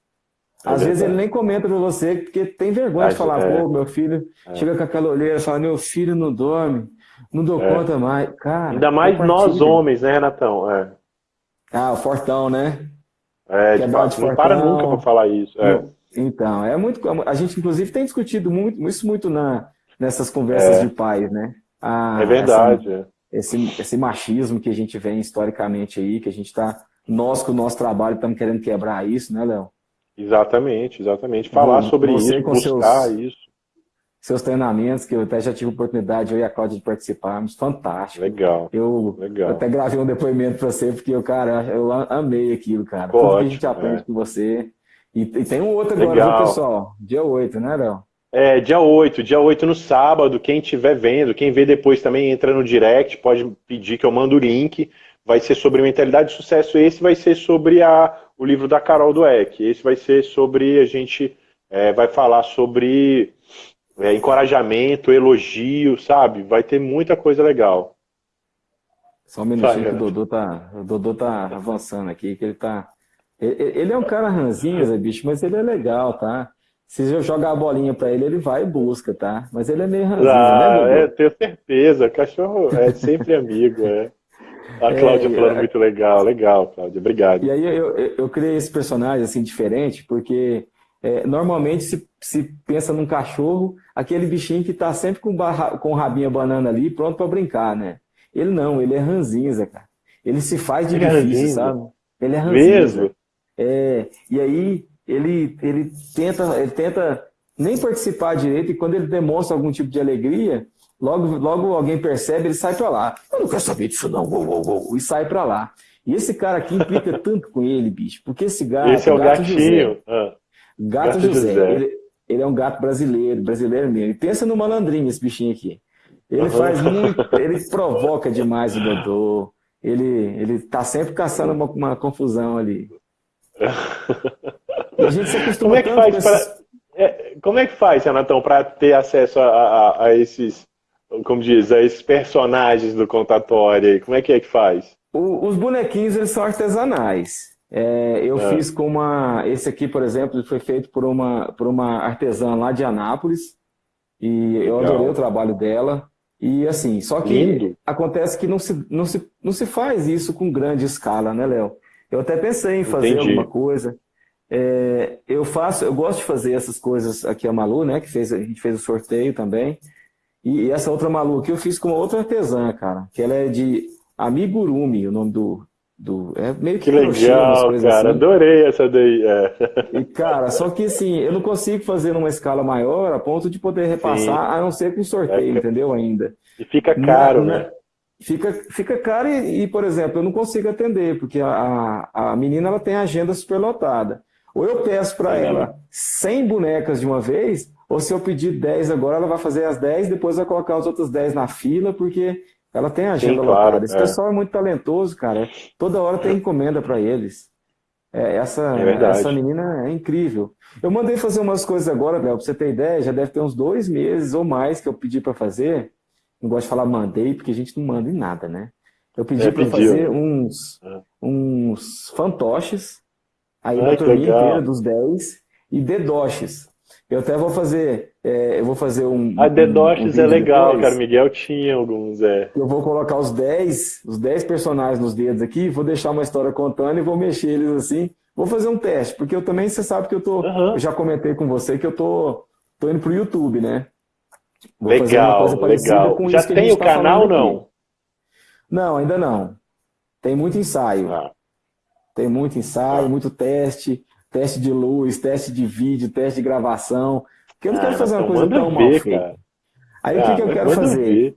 É Às é vezes ele nem comenta para você, porque tem vergonha de falar, é. pô, meu filho chega com aquela olheira e fala, meu filho não dorme, não dou conta mais. Cara, Ainda mais nós homens, né, Renatão? Ah, o fortão, né? É, de fato, não para nunca para falar isso. É. Então, é muito. A gente, inclusive, tem discutido muito, isso muito na, nessas conversas é. de pais, né? A, é verdade. Essa, esse, esse machismo que a gente vê historicamente aí, que a gente está. Nós, com o nosso trabalho, estamos querendo quebrar isso, né, Léo? Exatamente, exatamente. Falar sobre isso, buscar seus, isso. Seus treinamentos, que eu até já tive oportunidade, eu e a Cláudia, de participarmos, fantástico. Legal. Eu, legal. eu até gravei um depoimento para você, porque eu, cara, eu amei aquilo, cara. Tudo que a gente aprende é. com você. E, e tem um outro agora, viu, pessoal? Dia 8, né, Léo? É, dia 8, dia 8 no sábado, quem estiver vendo, quem vê depois também entra no direct, pode pedir que eu mando o link. Vai ser sobre mentalidade de sucesso, esse vai ser sobre a, o livro da Carol Dweck. Esse vai ser sobre, a gente é, vai falar sobre é, encorajamento, elogio, sabe? Vai ter muita coisa legal. Só um minutinho que o Dodô tá, o Dodô tá avançando aqui, que ele tá... Ele é um cara ranzinho, Zé Bicho, mas ele é legal, tá? Se eu jogar a bolinha para ele, ele vai e busca, tá? Mas ele é meio ranzinho, né, ah, né, É, tenho certeza. Cachorro é sempre amigo, é. A Cláudia é, falando é... muito legal, legal, Cláudia, obrigado. E aí eu, eu, eu criei esse personagem assim diferente, porque é, normalmente se, se pensa num cachorro, aquele bichinho que está sempre com, barra, com o rabinho banana ali, pronto para brincar, né? Ele não, ele é ranzinza, cara. Ele se faz de ele é difícil, é sabe? Ele é ranzinza. Mesmo? É, e aí ele, ele, tenta, ele tenta nem participar direito e quando ele demonstra algum tipo de alegria, logo, logo alguém percebe, ele sai para lá. Eu não quero saber disso não, gol, gol, gol, e sai para lá. E esse cara aqui implica tanto com ele, bicho, porque esse gato... Esse é o gato gatinho. José, ah. gato, gato José, José. Ele, ele, é um gato brasileiro, brasileiro mesmo. E pensa no malandrinho, esse bichinho aqui. Ele uhum. faz muito, ele provoca demais o Dodô. Ele, ele tá sempre caçando uma, uma confusão ali. A gente se acostuma como é que faz para é, como é que faz, Renatão, para ter acesso a, a, a, esses, como diz, a esses personagens do contatório? Como é que é que faz? O, os bonequinhos eles são artesanais. É, eu é. fiz com uma, esse aqui, por exemplo, foi feito por uma por uma artesã lá de Anápolis e eu adorei o trabalho dela. E assim, só que Lindo. acontece que não se, não, se, não se faz isso com grande escala, né, Léo? Eu até pensei em fazer Entendi. alguma coisa. É, eu faço, eu gosto de fazer essas coisas aqui a Malu, né? Que fez, a gente fez o sorteio também. E, e essa outra Malu aqui eu fiz com uma outra artesã, cara. Que ela é de Amigurumi, o nome do. do é meio que, que legal, cara. Assim. Adorei essa daí. É. E, cara, só que assim, eu não consigo fazer numa escala maior a ponto de poder repassar, Sim. a não ser com sorteio, é, entendeu? Ainda. E fica caro, na, né? Fica, fica caro e, e, por exemplo, eu não consigo atender, porque a, a menina ela tem a agenda superlotada. Ou eu peço para ela 100 bonecas de uma vez, ou se eu pedir 10 agora, ela vai fazer as 10, depois vai colocar os outros 10 na fila, porque ela tem a agenda Sim, claro, lotada. Esse é. pessoal é muito talentoso, cara. Toda hora tem encomenda para eles. É, essa, é essa menina é incrível. Eu mandei fazer umas coisas agora, Léo, para você ter ideia, já deve ter uns dois meses ou mais que eu pedi para fazer. Não gosto de falar mandei, porque a gente não manda em nada, né? Eu pedi é, para fazer uns, é. uns fantoches Aí ah, da turminha inteira, dos 10, e dedoches. Eu até vou fazer, é, eu vou fazer um. A dedoches um, um é legal, cara. Miguel tinha alguns, é. Eu vou colocar os 10, os 10 personagens nos dedos aqui, vou deixar uma história contando e vou mexer eles assim. Vou fazer um teste, porque eu também, você sabe que eu tô. Uhum. Eu já comentei com você que eu tô, tô indo pro YouTube, né? Vou legal, legal. já tem o tá canal não? Aqui. Não, ainda não. Tem muito ensaio. Ah. Tem muito ensaio, muito teste, teste de luz, teste de vídeo, teste de gravação. Porque eu não ah, quero fazer uma coisa tão mal feita. Aí ah, o que, que eu quero fazer?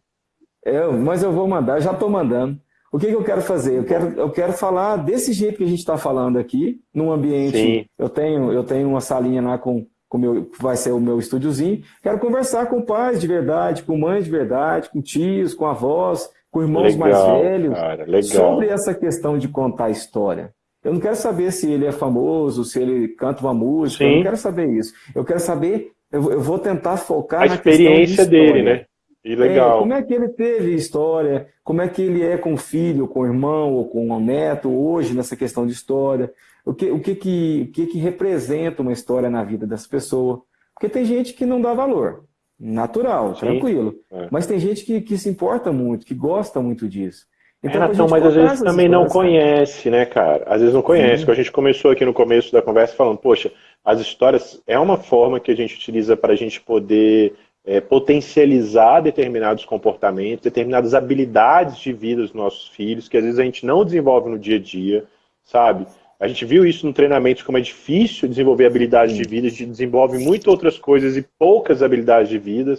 Eu, mas eu vou mandar, já estou mandando. O que, que, eu quero fazer? Eu quero, eu quero falar desse jeito que a gente está falando aqui, num ambiente. Sim. Eu tenho, eu tenho uma salinha lá com, com meu, vai ser o meu estúdiozinho. Quero conversar com pais de verdade, com mães de verdade, com tios, com avós, com irmãos legal, mais velhos, cara, sobre essa questão de contar história. Eu não quero saber se ele é famoso, se ele canta uma música, Sim. eu não quero saber isso. Eu quero saber, eu, eu vou tentar focar a na experiência de dele, né? E legal. É, como é que ele teve história, como é que ele é com o filho, com o irmão ou com o neto hoje nessa questão de história. O que, o que, que, o que, que representa uma história na vida dessa pessoa. Porque tem gente que não dá valor. Natural, Sim. tranquilo. É. Mas tem gente que, que se importa muito, que gosta muito disso. Então, Renatão, mas às vezes também não conhece, né, cara? Às vezes não conhece. A gente começou aqui no começo da conversa falando, poxa, as histórias é uma forma que a gente utiliza para a gente poder é, potencializar determinados comportamentos, determinadas habilidades de vida dos nossos filhos, que às vezes a gente não desenvolve no dia a dia, sabe? A gente viu isso no treinamento, como é difícil desenvolver habilidades Sim. de vida, a gente desenvolve muitas outras coisas e poucas habilidades de vida.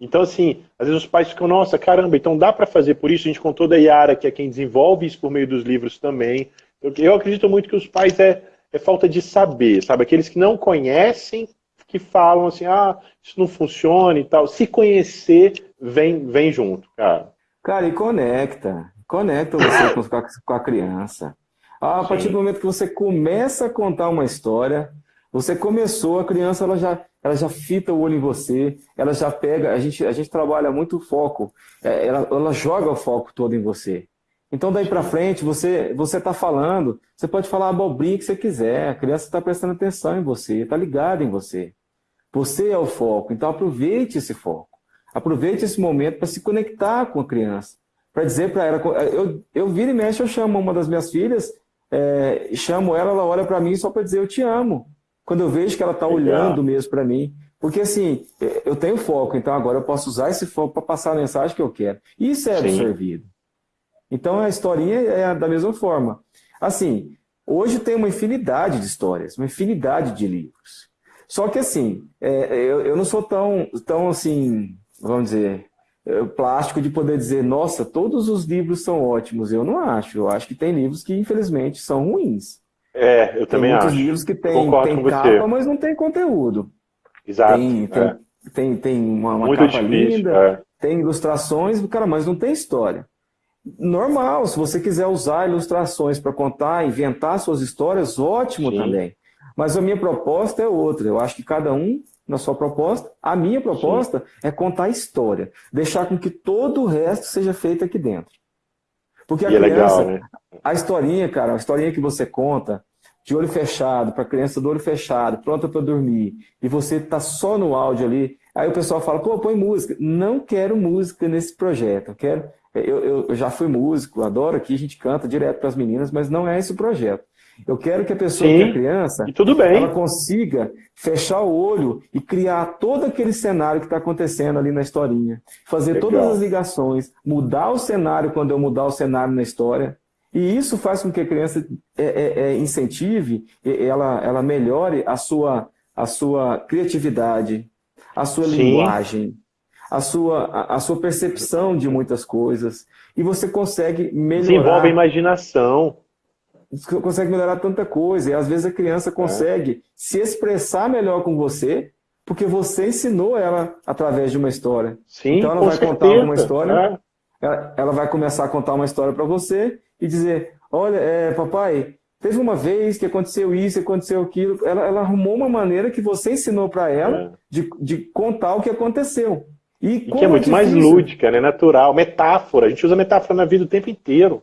Então, assim, às vezes os pais ficam, nossa, caramba, então dá para fazer por isso. A gente contou da Yara, que é quem desenvolve isso por meio dos livros também. Eu, eu acredito muito que os pais é, é falta de saber, sabe? Aqueles que não conhecem que falam assim, ah, isso não funciona e tal. Se conhecer, vem, vem junto, cara. Cara, e conecta. Conecta você com, com a criança. A Sim. partir do momento que você começa a contar uma história, você começou, a criança ela já, ela já fita o olho em você, ela já pega, a gente, a gente trabalha muito o foco, é, ela, ela joga o foco todo em você. Então daí para frente você você está falando, você pode falar a abobrinha que você quiser, a criança está prestando atenção em você, está ligada em você. Você é o foco, então aproveite esse foco, aproveite esse momento para se conectar com a criança, para dizer para ela, eu, eu viro e mexo, eu chamo uma das minhas filhas, é, chamo ela, ela olha para mim só para dizer eu te amo. Quando eu vejo que ela está olhando mesmo para mim, porque assim, eu tenho foco, então agora eu posso usar esse foco para passar a mensagem que eu quero. Isso é absorvido. Então a historinha é da mesma forma. Assim, hoje tem uma infinidade de histórias, uma infinidade de livros. Só que assim, é, eu, eu não sou tão, tão assim, vamos dizer, é, plástico de poder dizer, nossa, todos os livros são ótimos. Eu não acho. Eu acho que tem livros que, infelizmente, são ruins. É, eu também tem acho. Tem livros que tem, tem capa, mas não tem conteúdo. Exato. Tem, tem, é. tem, tem, uma, uma capa difícil, linda, é. tem ilustrações, cara, mas não tem história normal, se você quiser usar ilustrações para contar, inventar suas histórias, ótimo Sim. também. Mas a minha proposta é outra. Eu acho que cada um na sua proposta. A minha proposta Sim. é contar a história, deixar com que todo o resto seja feito aqui dentro. Porque a e criança, é legal, né? a historinha, cara, a historinha que você conta, de olho fechado, para a criança do olho fechado, pronta para dormir, e você está só no áudio ali, aí o pessoal fala, pô, põe música. Não quero música nesse projeto, eu quero eu, eu, já fui músico, adoro aqui, a gente canta direto para as meninas, mas não é esse o projeto. Eu quero que a pessoa, Sim, que é criança, ela consiga fechar o olho e criar todo aquele cenário que está acontecendo ali na historinha. Fazer Legal. todas as ligações, mudar o cenário quando eu mudar o cenário na história. E isso faz com que a criança é, é, é, incentive, ela, ela melhore a sua, a sua criatividade, a sua Sim. linguagem a sua, a, a sua percepção de muitas coisas. E você consegue melhorar. Desenvolve a imaginação. Consegue melhorar tanta coisa. E às vezes a criança consegue é. se expressar melhor com você, porque você ensinou ela através de uma história. Sim, então ela vai certeza. contar uma história. É. Ela, ela, vai começar a contar uma história para você e dizer: Olha, é, papai, teve uma vez que aconteceu isso, aconteceu aquilo. Ela, ela arrumou uma maneira que você ensinou para ela é. de, de contar o que aconteceu. E, e que é muito é mais lúdica, né? natural, metáfora. A gente usa metáfora na vida o tempo inteiro.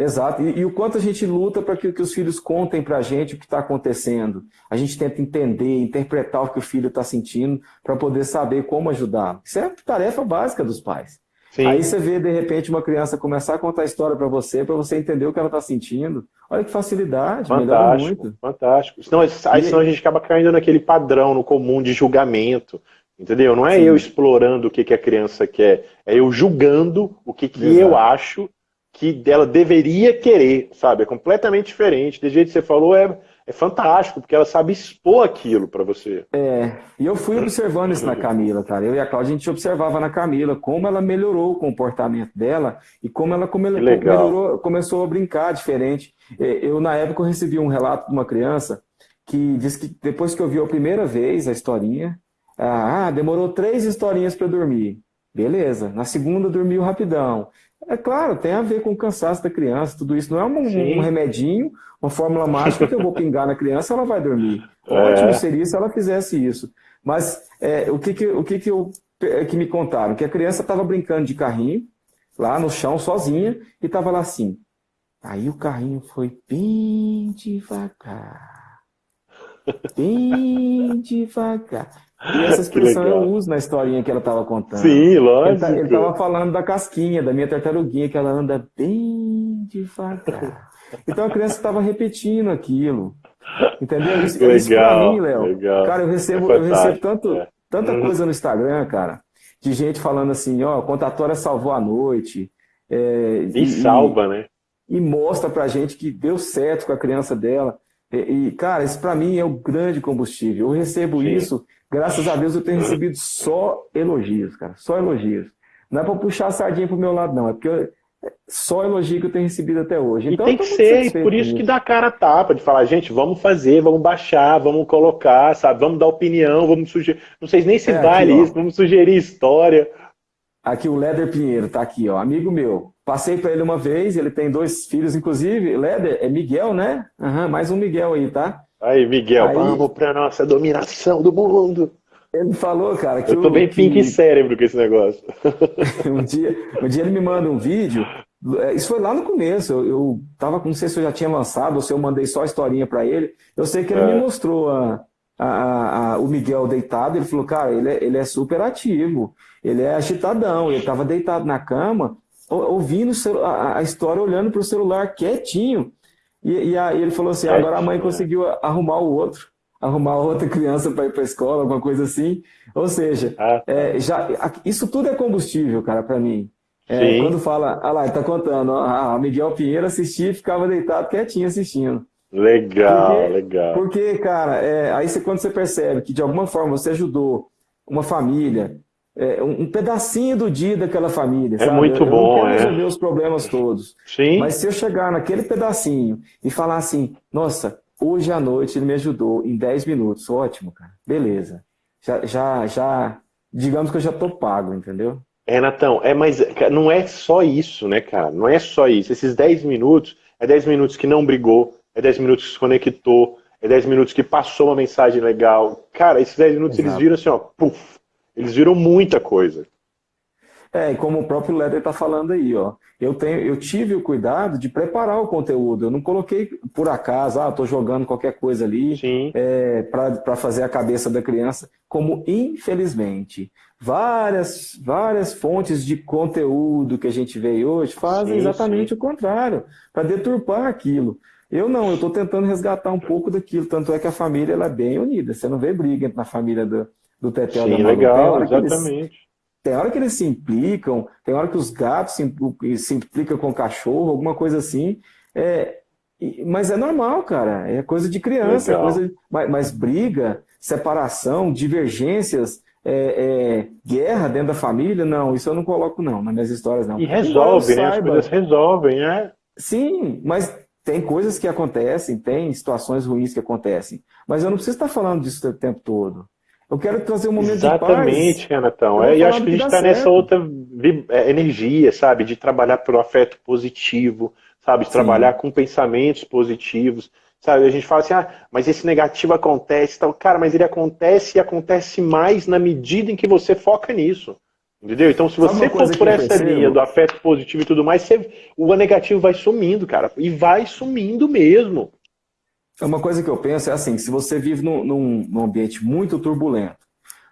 Exato. E, e o quanto a gente luta para que, que, os filhos contem para a gente o que está acontecendo. A gente tenta entender, interpretar o que o filho está sentindo para poder saber como ajudar. Isso é tarefa básica dos pais. Sim. Aí você vê, de repente, uma criança começar a contar a história para você, para você entender o que ela está sentindo. Olha que facilidade, fantástico, muito. Fantástico. Senão, aí, senão a gente acaba caindo naquele padrão, no comum de julgamento. Entendeu? Não é Sim. eu explorando o que, que a criança quer, é eu julgando o que, que eu acho que ela deveria querer, sabe? É completamente diferente. Do jeito que você falou, é, é fantástico, porque ela sabe expor aquilo para você. É, e eu fui observando isso na Camila, cara. Eu e a Cláudia, a gente observava na Camila como ela melhorou o comportamento dela e como ela come melhorou, começou a brincar diferente. É, eu, na época, eu recebi um relato de uma criança que disse que depois que ouviu a primeira vez a historinha, ah, demorou três historinhas para dormir. Beleza. Na segunda dormiu rapidão. É claro, tem a ver com o cansaço da criança, tudo isso. Não é um, um remedinho, uma fórmula mágica que eu vou pingar na criança, ela vai dormir. É. Ótimo seria se ela fizesse isso. Mas é, o, que, que, o que, que, eu, é, que me contaram? Que a criança estava brincando de carrinho, lá no chão, sozinha, e estava lá assim. Aí o carrinho foi bem devagar. Bem devagar. E essa expressão eu uso na historinha que ela estava contando. Sim, lógico. Ele estava falando da casquinha, da minha tartaruguinha, que ela anda bem devagar. Então a criança estava repetindo aquilo. Entendeu? Isso, legal, isso pra mim, Léo. Cara, eu recebo, é eu recebo tanto, é. tanta uhum. coisa no Instagram, cara, de gente falando assim, ó, a contatória salvou a noite. É, e, e salva, né? E mostra pra gente que deu certo com a criança dela. E, e cara, isso para mim é o grande combustível. Eu recebo Sim. isso Graças a Deus eu tenho recebido só elogios, cara. Só elogios. Não é para puxar a sardinha pro meu lado, não. É porque eu, só elogio que eu tenho recebido até hoje. Então, e tem que ser, e por isso que dá cara a tapa, de falar, gente, vamos fazer, vamos baixar, vamos colocar, sabe? Vamos dar opinião, vamos sugerir. Não sei nem se é, vale isso, vamos sugerir história. Aqui o Leder Pinheiro tá aqui, ó, amigo meu. Passei para ele uma vez, ele tem dois filhos, inclusive. Leder, é Miguel, né? Uhum, mais um Miguel aí, tá? Aí, Miguel, aí... vamos pra nossa dominação do mundo. Ele falou, cara, que. Eu tô o, bem que... pink cérebro com esse negócio. um, dia, um dia ele me manda um vídeo é, isso foi lá no começo. Eu, eu tava, não sei se eu já tinha lançado ou se eu mandei só a historinha para ele. Eu sei que ele é. me mostrou a, a, a, o Miguel deitado. Ele falou, cara, ele é, ele é super ativo, ele é agitadão. Ele tava deitado na cama, ouvindo a, história, olhando para o celular quietinho. E, e aí ele falou assim: agora a mãe conseguiu arrumar o outro, arrumar outra criança para ir para a escola, alguma coisa assim. Ou seja, ah. é, já, isso tudo é combustível, cara, para mim. É, quando fala, ah lá, ele tá contando, ah, Miguel Pinheiro assistia e ficava deitado quietinho assistindo. Legal, porque, legal. Porque, cara, é, aí você, quando você percebe que de alguma forma você ajudou uma família, é, um, pedacinho do dia daquela família. É sabe? muito eu, bom, eu não quero é. resolver os problemas todos. Sim. Mas se eu chegar naquele pedacinho e falar assim, nossa, hoje à noite ele me ajudou em 10 minutos, ótimo, cara, beleza. Já, já, já digamos que eu já tô pago, entendeu? Renatão, é, mas não é só isso, né, cara? Não é só isso. Esses 10 minutos, é 10 minutos que não brigou, é 10 minutos que se conectou, é 10 minutos que passou uma mensagem legal. Cara, esses 10 minutos Exato. eles viram assim, ó, puf, eles viram muita coisa. É, e como o próprio Leder está falando aí, ó, eu, tenho, eu tive o cuidado de preparar o conteúdo. Eu não coloquei por acaso, ah, estou jogando qualquer coisa ali é, para fazer a cabeça da criança, como infelizmente várias, várias fontes de conteúdo que a gente vê hoje fazem sim, exatamente sim. o contrário, para deturpar aquilo. Eu não, eu estou tentando resgatar um pouco daquilo, tanto é que a família ela é bem unida. Você não vê briga na família do, do Tetel Sim, da Malu. legal, exatamente. Eles, tem hora que eles se implicam, tem hora que os gatos se, se implicam com o cachorro, alguma coisa assim. É, mas é normal, cara. É coisa de criança. É coisa de, mas, mas, briga, separação, divergências, é, é, guerra dentro da família, não, isso eu não coloco, não, nas minhas histórias, não. E resolve, né? As coisas resolvem, é. Sim, mas tem coisas que acontecem, tem situações ruins que acontecem. Mas eu não preciso estar falando disso o tempo todo. Eu quero trazer um momento Exatamente, de paz. Exatamente, Renatão. É, e acho que a gente está nessa outra é, energia, sabe? De trabalhar pelo afeto positivo, sabe? De Sim. trabalhar com pensamentos positivos. Sabe, a gente fala assim, ah, mas esse negativo acontece, tal. Cara, mas ele acontece e acontece mais na medida em que você foca nisso. Entendeu? Então, se você for por essa percebo? linha do afeto positivo e tudo mais, você, o negativo vai sumindo, cara. E vai sumindo mesmo. Uma coisa que eu penso é assim, se você vive num, num, num ambiente muito turbulento,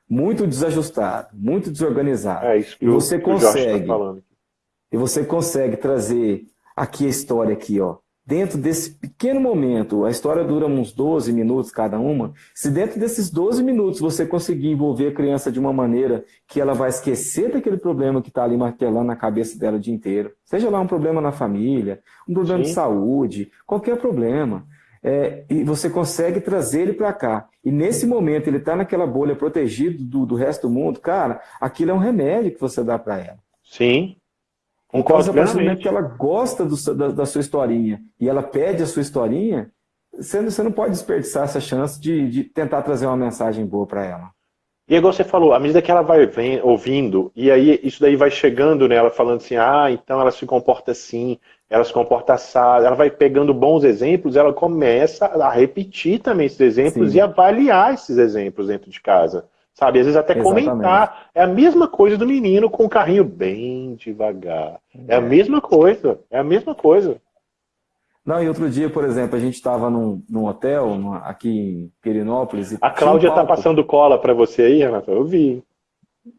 muito desajustado, muito desorganizado, é isso que e você o, tá consegue, tá e você consegue trazer aqui a história aqui, ó, dentro desse pequeno momento, a história dura uns 12 minutos cada uma, se dentro desses 12 minutos você conseguir envolver a criança de uma maneira que ela vai esquecer daquele problema que está ali martelando na cabeça dela o dia inteiro, seja lá um problema na família, um problema Sim. de saúde, qualquer problema, é, e você consegue trazer ele para cá. E nesse momento ele está naquela bolha protegido do, do resto do mundo, cara, aquilo é um remédio que você dá para ela. Sim. Concordo então, a partir que ela gosta do, da, da, sua historinha e ela pede a sua historinha, você, você não pode desperdiçar essa chance de, de tentar trazer uma mensagem boa para ela. E igual você falou, à medida que ela vai vem, ouvindo, e aí isso daí vai chegando nela, falando assim, ah, então ela se comporta assim, ela se comporta assada, ela vai pegando bons exemplos, ela começa a repetir também esses exemplos Sim. e avaliar esses exemplos dentro de casa. Sabe, às vezes até Exatamente. comentar. É a mesma coisa do menino com o carrinho bem devagar. É, é a mesma coisa, é a mesma coisa. Não, e outro dia, por exemplo, a gente estava num, num, hotel numa, aqui em Pirinópolis. a Cláudia está um passando cola para você aí, Renata? Eu vi.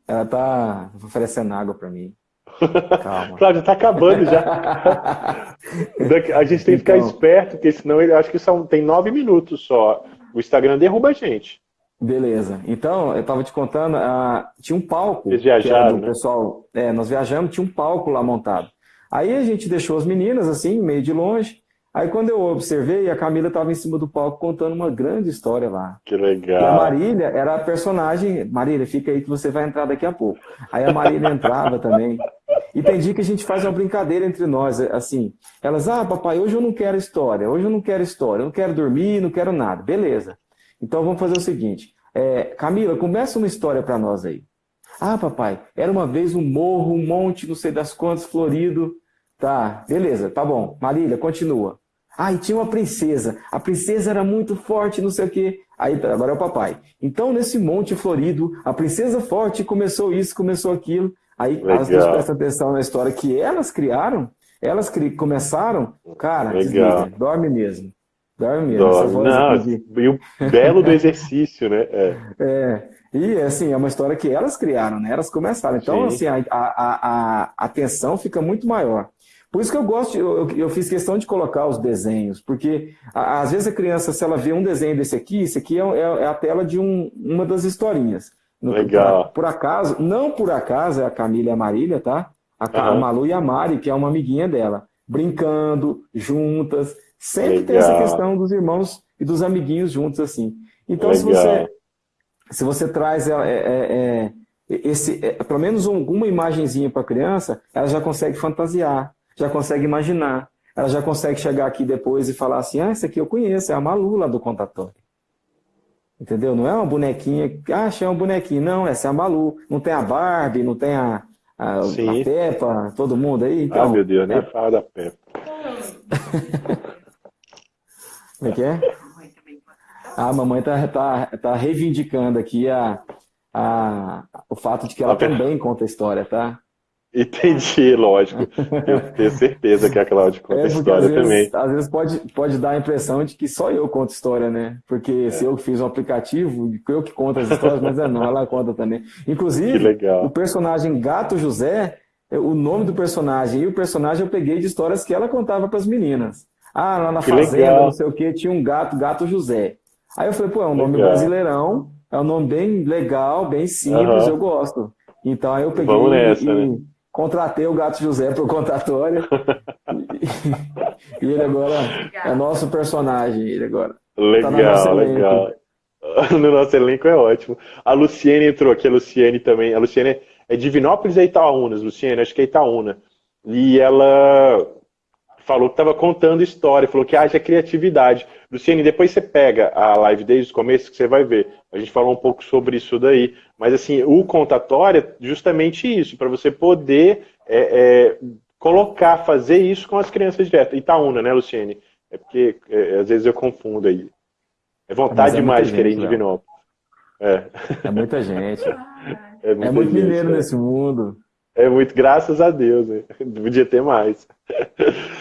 Ela está oferecendo água para mim. Calma. Cláudia, está acabando já. a gente tem que ficar então, esperto, porque senão ele acho que são, tem nove minutos só. O Instagram derruba a gente. Beleza. Então, eu estava te contando, uh, tinha um palco. Eles viajaram, né? pessoal, é, nós viajamos, tinha um palco lá montado. Aí a gente deixou as meninas assim, meio de longe. Aí quando eu observei, a Camila estava em cima do palco contando uma grande história lá. Que legal. E a Marília era a personagem. Marília, fica aí que você vai entrar daqui a pouco. Aí a Marília entrava também. E, tem dia que a gente faz uma brincadeira entre nós, assim. Elas, ah, papai, hoje eu não quero história, hoje eu não quero história, eu não quero dormir, não quero nada. Beleza. Então vamos fazer o seguinte. É, Camila, começa uma história para nós aí. Ah, papai, era uma vez um morro, um monte, não sei das quantas, florido. Tá, beleza, tá bom. Marília, continua. Ah, e tinha uma princesa. A princesa era muito forte, não sei o quê. Aí, agora é o papai. Então, nesse monte florido, a princesa forte começou isso, começou aquilo. Aí Legal. as duas prestam atenção na história que elas criaram, elas cri começaram, cara, desliga, dorme mesmo. Dorme mesmo. Dorme. Não, e o belo do exercício, né? É. é. E assim, é uma história que elas criaram, né? Elas começaram. Então, Sim. assim, a, a, a, a tensão fica muito maior. Por isso que eu gosto, eu, eu, fiz questão de colocar os desenhos, porque a, às vezes a criança, se ela vê um desenho desse aqui, esse aqui é, é, é a tela de um, uma das historinhas. Legal. Por, por, acaso, não por acaso é a Camila e a Marília, tá? A, uhum. a Malu e a Mari, que é uma amiguinha dela, brincando, juntas. Sempre Legal. tem essa questão dos irmãos e dos amiguinhos juntos, assim. Então, Legal. se você se você traz é, é, é, esse, é, pelo menos alguma imagenzinha para a criança, ela já consegue fantasiar já consegue imaginar. Ela já consegue chegar aqui depois e falar assim, ah, essa aqui eu conheço, é a Malu lá do contatório. Entendeu? Não é uma bonequinha, ah, achei uma bonequinha. Não, essa é a Malu. Não tem a Barbie, não tem a, a, a Peppa, todo mundo aí. Então, ah, meu Deus, nem é... fala da Peppa. Como é que é? A mamãe tá, tá, tá reivindicando aqui a, a, o fato de que ela também conta a história, tá? Entendi, lógico. Eu tenho certeza que a Cláudia conta é história às vezes, também. Às vezes pode, pode dar a impressão de que só eu conto história, né? Porque é. se eu fiz um aplicativo, eu que conto as histórias, mas é não, ela conta também. Inclusive, o personagem Gato José, o nome do personagem e o personagem eu peguei de histórias que ela contava para as meninas. Ah, lá na que fazenda, legal. não sei o que, tinha um gato, Gato José. Aí eu falei, pô, é um nome legal. brasileirão, é um nome bem legal, bem simples, uhum. eu gosto. Então aí eu peguei Vamos nessa, e, né? Contratei o Gato José para o contatório. e ele agora é nosso personagem. Ele agora. Legal, tá legal. No nosso elenco é ótimo. A Luciene entrou aqui, a Luciene também. A Luciene é de Vinópolis e Itaúnas, Luciene, acho que é Itaúna. E ela falou que estava contando história, falou que haja criatividade. Luciene, depois você pega a live desde o começo que você vai ver. A gente falou um pouco sobre isso daí. Mas assim, o contatório é justamente isso, para você poder é, é, colocar, fazer isso com as crianças direto. Itaúna, né, Luciene? É porque é, às vezes eu confundo aí. É vontade é demais de querer em Divinópolis. É. é muita gente. É, muita é muito gente, mineiro nesse mundo. É muito, graças a Deus, né? Podia ter mais.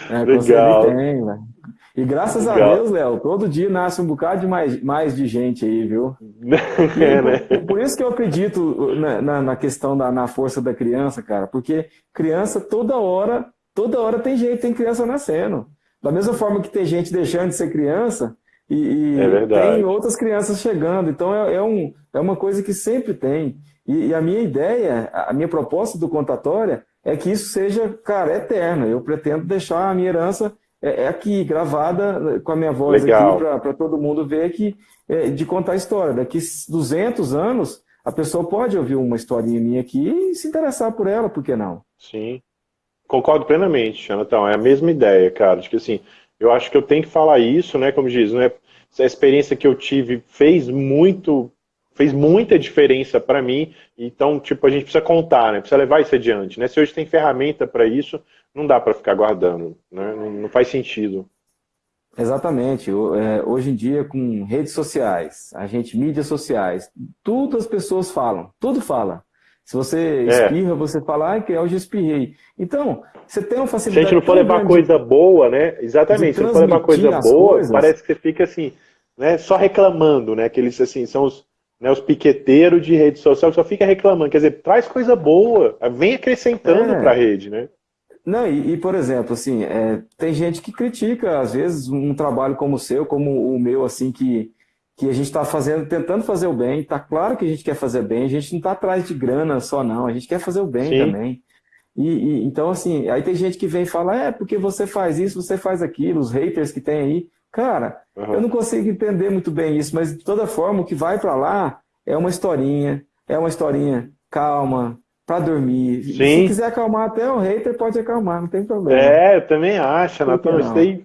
É, Legal. Tem, e graças Legal. a Deus, Léo, todo dia nasce um bocado de mais, mais de gente aí, viu? É, né? por, por, isso que eu acredito na, na, na questão da na força da criança, cara, porque criança toda hora, toda hora tem gente, tem criança nascendo. Da mesma forma que tem gente deixando de ser criança, e, e é tem outras crianças chegando. Então é, é, um, é uma coisa que sempre tem. E, e, a minha ideia, a minha proposta do contatória é que isso seja, cara, eterno. Eu pretendo deixar a minha herança é, é aqui, gravada com a minha voz Legal. aqui, para todo mundo ver que, é, de contar a história. Daqui 200 anos, a pessoa pode ouvir uma historinha minha aqui e se interessar por ela, por que não? Sim. Concordo plenamente, Jonathan. É a mesma ideia, cara. De que assim, eu acho que eu tenho que falar isso, né? Como diz, né? Essa experiência que eu tive fez muito fez muita diferença para mim, então, tipo, a gente precisa contar, né? Precisa levar isso adiante, né? Se hoje tem ferramenta para isso, não dá para ficar guardando, né? Não, faz sentido. Exatamente. É, hoje em dia, com redes sociais, a gente, mídias sociais, tudo as pessoas falam, tudo fala. Se você é. espirra, é. você fala, ah, que hoje espirrei. Então, você tem uma facilidade. Se a gente não for levar coisa boa, né? Exatamente, se não for levar coisa boa, coisas. parece que você fica assim, né? Só reclamando, né? Que eles assim, são os, né, os piqueteiros de rede social que só fica reclamando. Quer dizer, traz coisa boa, vem acrescentando é. para a rede, né? Não, e, e, por exemplo, assim, é, tem gente que critica, às vezes, um trabalho como o seu, como o meu, assim, que, que a gente está fazendo, tentando fazer o bem. Tá claro que a gente quer fazer bem, a gente não está atrás de grana só, não, a gente quer fazer o bem Sim. também. E, e, então, assim, aí tem gente que vem e fala, é, porque você faz isso, você faz aquilo, os haters que tem aí. Cara, uhum. eu não consigo entender muito bem isso, mas de toda forma, o que vai para lá é uma historinha, é uma historinha calma, para dormir. Sim. Se quiser acalmar até o hater, pode acalmar, não tem problema. É, eu também acho, Natan. Isso daí,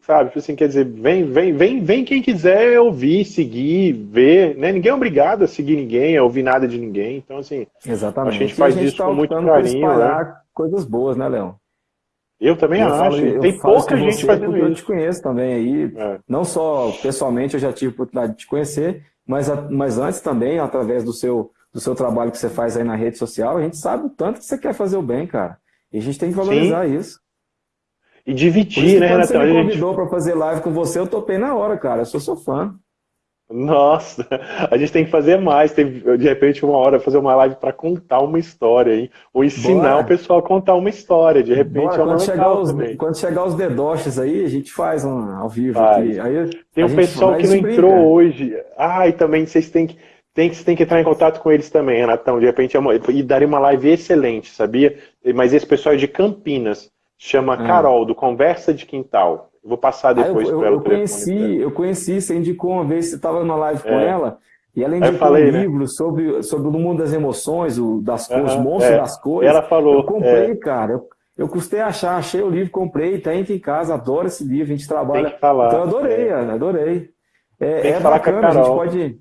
sabe, tipo assim, quer dizer, vem, vem, vem, vem quem quiser ouvir, seguir, ver, né? Ninguém é obrigado a seguir ninguém, a ouvir nada de ninguém. Então, assim, Exatamente. a gente faz a gente isso tá com muito carinho. Né? coisas boas, né, Leão? Eu também eu acho. Falo, tem pouca gente fazendo isso. Eu te conheço também aí. É. Não só pessoalmente, eu já tive a oportunidade de te conhecer, mas, mas antes também, através do seu do seu trabalho que você faz aí na rede social, a gente sabe o tanto que você quer fazer o bem, cara. E a gente tem que valorizar Sim. isso. E dividir, né, Quando você me convidou gente... para fazer live com você, eu topei na hora, cara. Eu sou seu fã. Nossa, a gente tem que fazer mais. Tem, de repente, uma hora fazer uma live para contar uma história, hein? Ou ensinar Bora. o pessoal a contar uma história. De repente, Bora. é uma quando chegar, os, quando chegar os dedoches aí, a gente faz um ao vivo aqui. Aí, tem um pessoal que não entrou hoje. Ah, e também vocês têm que tem, você tem que entrar em contato com eles também, Renatão. De repente, é uma, e daria uma live excelente, sabia? Mas esse pessoal é de Campinas chama ah. Carol, do Conversa de Quintal. Eu vou passar depois ah, para ela. Eu conheci, eu conheci, você indicou uma vez, você estava numa live com é. ela, e ela indicou falei, um né? livro sobre, sobre o mundo das emoções, o, das cores, os monstros é. das cores. Ela falou. Eu comprei, é. cara. Eu, eu custei achar, achei o livro, comprei, tá aqui em casa, adoro esse livro, a gente trabalha. Tem que falar. Então eu adorei, é. adorei. É, é bacana, a, a gente pode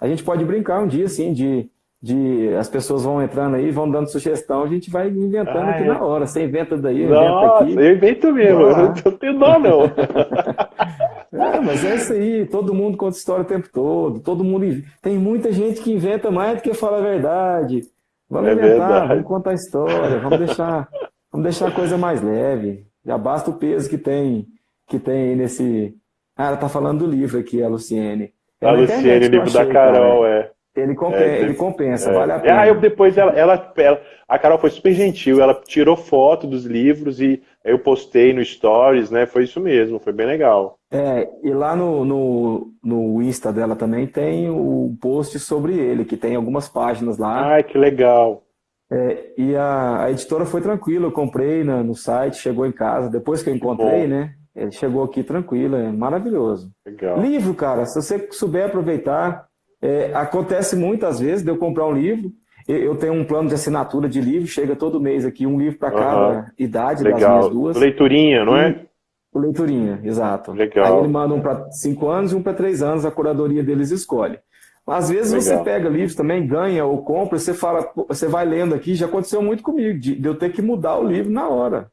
a gente pode brincar um dia, assim, de, de as pessoas vão entrando aí, vão dando sugestão, a gente vai inventando ah, aqui é. na hora. Você inventa daí, eu Nossa, aqui. eu invento mesmo, eu não tenho dó, não. é, mas é isso aí, todo mundo conta história o tempo todo, todo mundo. Tem muita gente que inventa mais do que fala a verdade. Vamos é inventar, verdade. vamos contar história, vamos deixar, vamos deixar a coisa mais leve. Já basta o peso que tem, que tem nesse. Ah, ela tá falando do livro aqui, a Luciene. A Luciene, o livro da Carol, cara. é. Ele, compensa, é, ele compensa, é. vale a pena. Ah, eu, depois ela, ela, ela, a Carol foi super gentil, ela tirou foto dos livros e eu postei no Stories, né? Foi isso mesmo, foi bem legal. É, e lá no, no, no Insta dela também tem o post sobre ele, que tem algumas páginas lá. Ai, que legal. É, e a, a, editora foi tranquila, eu comprei na, no site, chegou em casa, depois que eu encontrei, né? Ele chegou aqui tranquilo, é maravilhoso. Legal. Livro, cara, se você souber aproveitar, é, acontece muitas vezes de eu comprar um livro, eu tenho um plano de assinatura de livro, chega todo mês aqui, um livro para cada uhum. idade Legal. das minhas duas. Leiturinha, não é? Leiturinha, exato. Legal. Aí ele manda um para cinco anos e um para três anos, a curadoria deles escolhe. Às vezes Legal. você pega livros também, ganha ou compra, você fala, você vai lendo aqui, já aconteceu muito comigo, de, de eu ter que mudar o livro na hora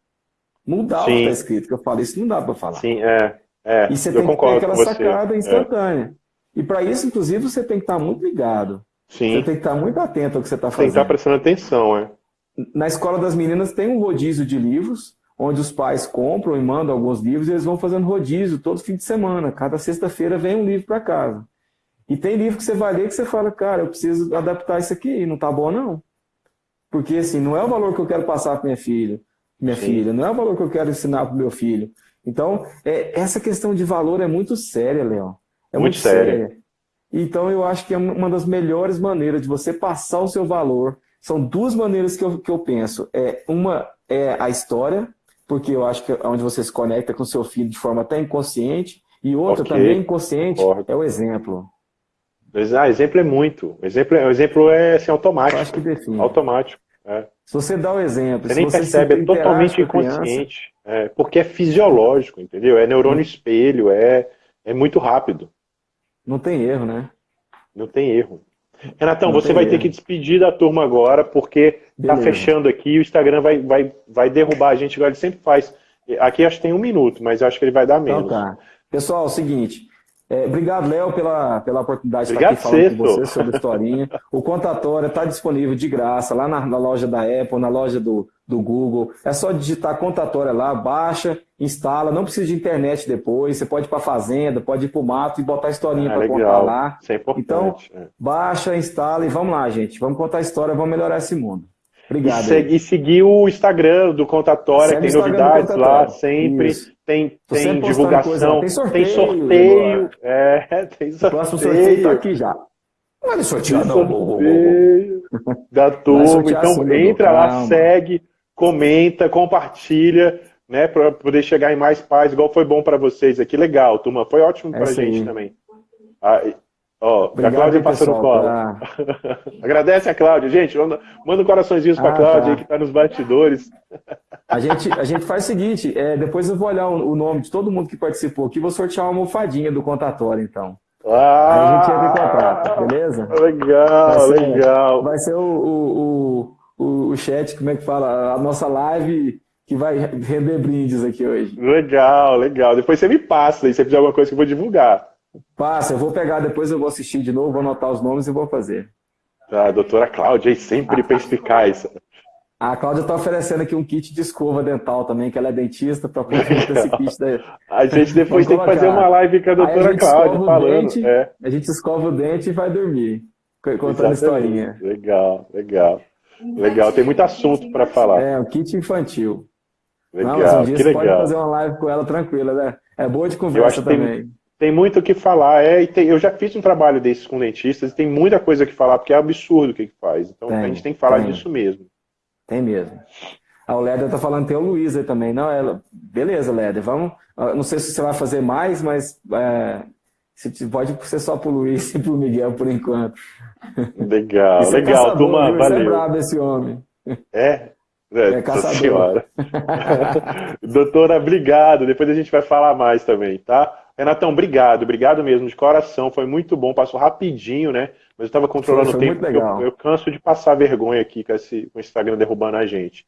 mudar Sim. o que está escrito, que eu falei, isso não dá para falar. Sim, é. é. E você tem que ter aquela sacada é. instantânea. É. E para isso, inclusive, você tem que estar muito ligado. Sim. Você tem que estar muito atento ao que você está fazendo. Tem que estar prestando atenção, é. Na escola das meninas tem um rodízio de livros, onde os pais compram e mandam alguns livros e eles vão fazendo rodízio todo fim de semana. Cada sexta-feira vem um livro para casa. E tem livro que você vai ler que você fala, cara, eu preciso adaptar isso aqui, não tá bom não. Porque assim, não é o valor que eu quero passar para minha filha minha Sim. filha, não é o valor que eu quero ensinar para o meu filho. Então, é, essa questão de valor é muito séria, Leão. É muito, muito séria. séria. Então, eu acho que é uma das melhores maneiras de você passar o seu valor. São duas maneiras que eu, que eu penso. É, uma é a história, porque eu acho que é onde você se conecta com seu filho de forma até inconsciente, e outra okay. também inconsciente é o exemplo. Ah, exemplo é muito. O exemplo, o exemplo é assim, automático. Eu acho que define. Automático. É. Se você dá o exemplo. Você nem você percebe, é totalmente inconsciente. É, porque é fisiológico, entendeu? É neurônio espelho, é, é muito rápido. Não tem erro, né? Não tem erro. Renatão, Não você vai erro. ter que despedir da turma agora, porque tá Beleza. tá fechando aqui, o Instagram vai, vai, vai derrubar a gente, igual ele sempre faz. Aqui acho que tem um minuto, mas acho que ele vai dar menos. Então tá. Pessoal, é o seguinte, é, obrigado, Léo, pela, pela oportunidade de estar aqui falando com você sobre a historinha. O Contatória está disponível de graça lá na, na, loja da Apple, na loja do, do Google. É só digitar Contatória lá, baixa, instala, não precisa de internet depois. Você pode ir para a fazenda, pode ir para o mato e botar a historinha ah, para contar lá. Isso é importante. Então, é. baixa, instala e vamos lá, gente. Vamos contar a história, vamos melhorar esse mundo. Obrigado. E, e seguir o Instagram do Contatória, tem novidades lá sempre. Isso. Tem, tem divulgação, tem sorteio. Tem sorteio, é, tem sorteio. O próximo sorteio tá aqui já. Não é sorteio, não. Sorteio da turma. Então assim, entra lá, calma. segue, comenta, compartilha, né, para poder chegar em mais paz, igual foi bom para vocês aqui. Legal, turma. Foi ótimo para a gente também. Ah, Ó, Obrigado, a Cláudia no colo. Pra... Agradece a Cláudia. Gente, manda, manda um coraçõezinhos para a ah, Cláudia tá. aí que está nos bastidores. A gente, a gente faz o seguinte, é, depois eu vou olhar o, o, nome de todo mundo que participou aqui, vou sortear uma almofadinha do contatório, então. Ah, aí a gente entra em contato, beleza? Legal, vai ser, legal. Vai ser o, o, o, o chat, como é que fala? A nossa live que vai render brindes aqui hoje. Legal, legal. Depois você me passa aí, se você fizer alguma coisa que eu vou divulgar. Passa, eu vou pegar, depois eu vou assistir de novo, vou anotar os nomes e vou fazer. Tá, doutora Cláudia, aí sempre perspicaz. A Cláudia está oferecendo aqui um kit de escova dental também, que ela é dentista, para complementar esse kit daí. A gente depois tem que fazer uma live com a doutora a Cláudia falando. Dente, é. A gente escova o dente e vai dormir, contando historinha. Legal, legal. Legal, tem muito assunto para falar. É, um kit infantil. Legal, Não, mas um dia que você legal. pode fazer uma live com ela tranquila, né? É boa de conversa também. Tem, tem muito o que falar. É, tem, eu já fiz um trabalho desses com dentistas e tem muita coisa que falar, porque é absurdo o que, que faz. Então tem, a gente tem que falar tem. disso mesmo. Tem mesmo. Ah, o Léder tá falando, tem o Luiz aí também. Não, ela... beleza, Léder, vamos. Ah, não sei se você vai fazer mais, mas é... pode ser só pro Luiz e pro Miguel por enquanto. Legal, é legal, caçador, turma, viu? valeu. é brabo esse homem. É? É, é caçador. Senhora. Doutora, obrigado. Depois a gente vai falar mais também, tá? Renatão, obrigado, obrigado mesmo, de coração. Foi muito bom, passou rapidinho, né? Mas eu estava controlando foi o tempo. Eu, eu, canso de passar vergonha aqui com, esse, com o Instagram derrubando a gente.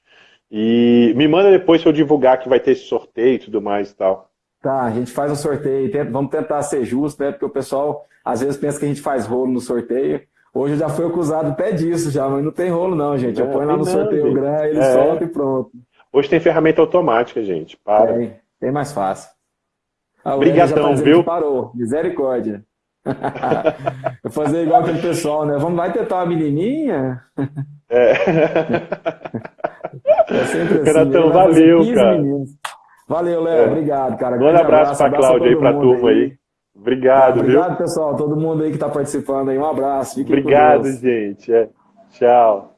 E me manda depois se eu divulgar que vai ter esse sorteio e tudo mais e tal. Tá, a gente faz um sorteio, tenta, vamos tentar ser justo, né? Porque o pessoal às vezes pensa que a gente faz rolo no sorteio. Hoje já foi acusado até disso já, mas não tem rolo não, gente. Eu ponho lá no não, sorteio gente. grande, ele é. solta e pronto. Hoje tem ferramenta automática, gente. Para. Tem, tem mais fácil. Ah, Obrigadão, tá viu? Parou, misericórdia. Vou fazer igual aquele pessoal, né? Vamos, vai tentar uma menininha? É. é sempre assim. Renatão, né? valeu, cara. Meninos. Valeu, Léo. É. Obrigado, cara. Um abraço, abraço pra Cláudia aí, pra turma aí. aí. Obrigado, tá, obrigado, viu? pessoal. Todo mundo aí que tá participando aí. Um abraço. Fiquem Obrigado, gente. É. Tchau.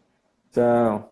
Tchau.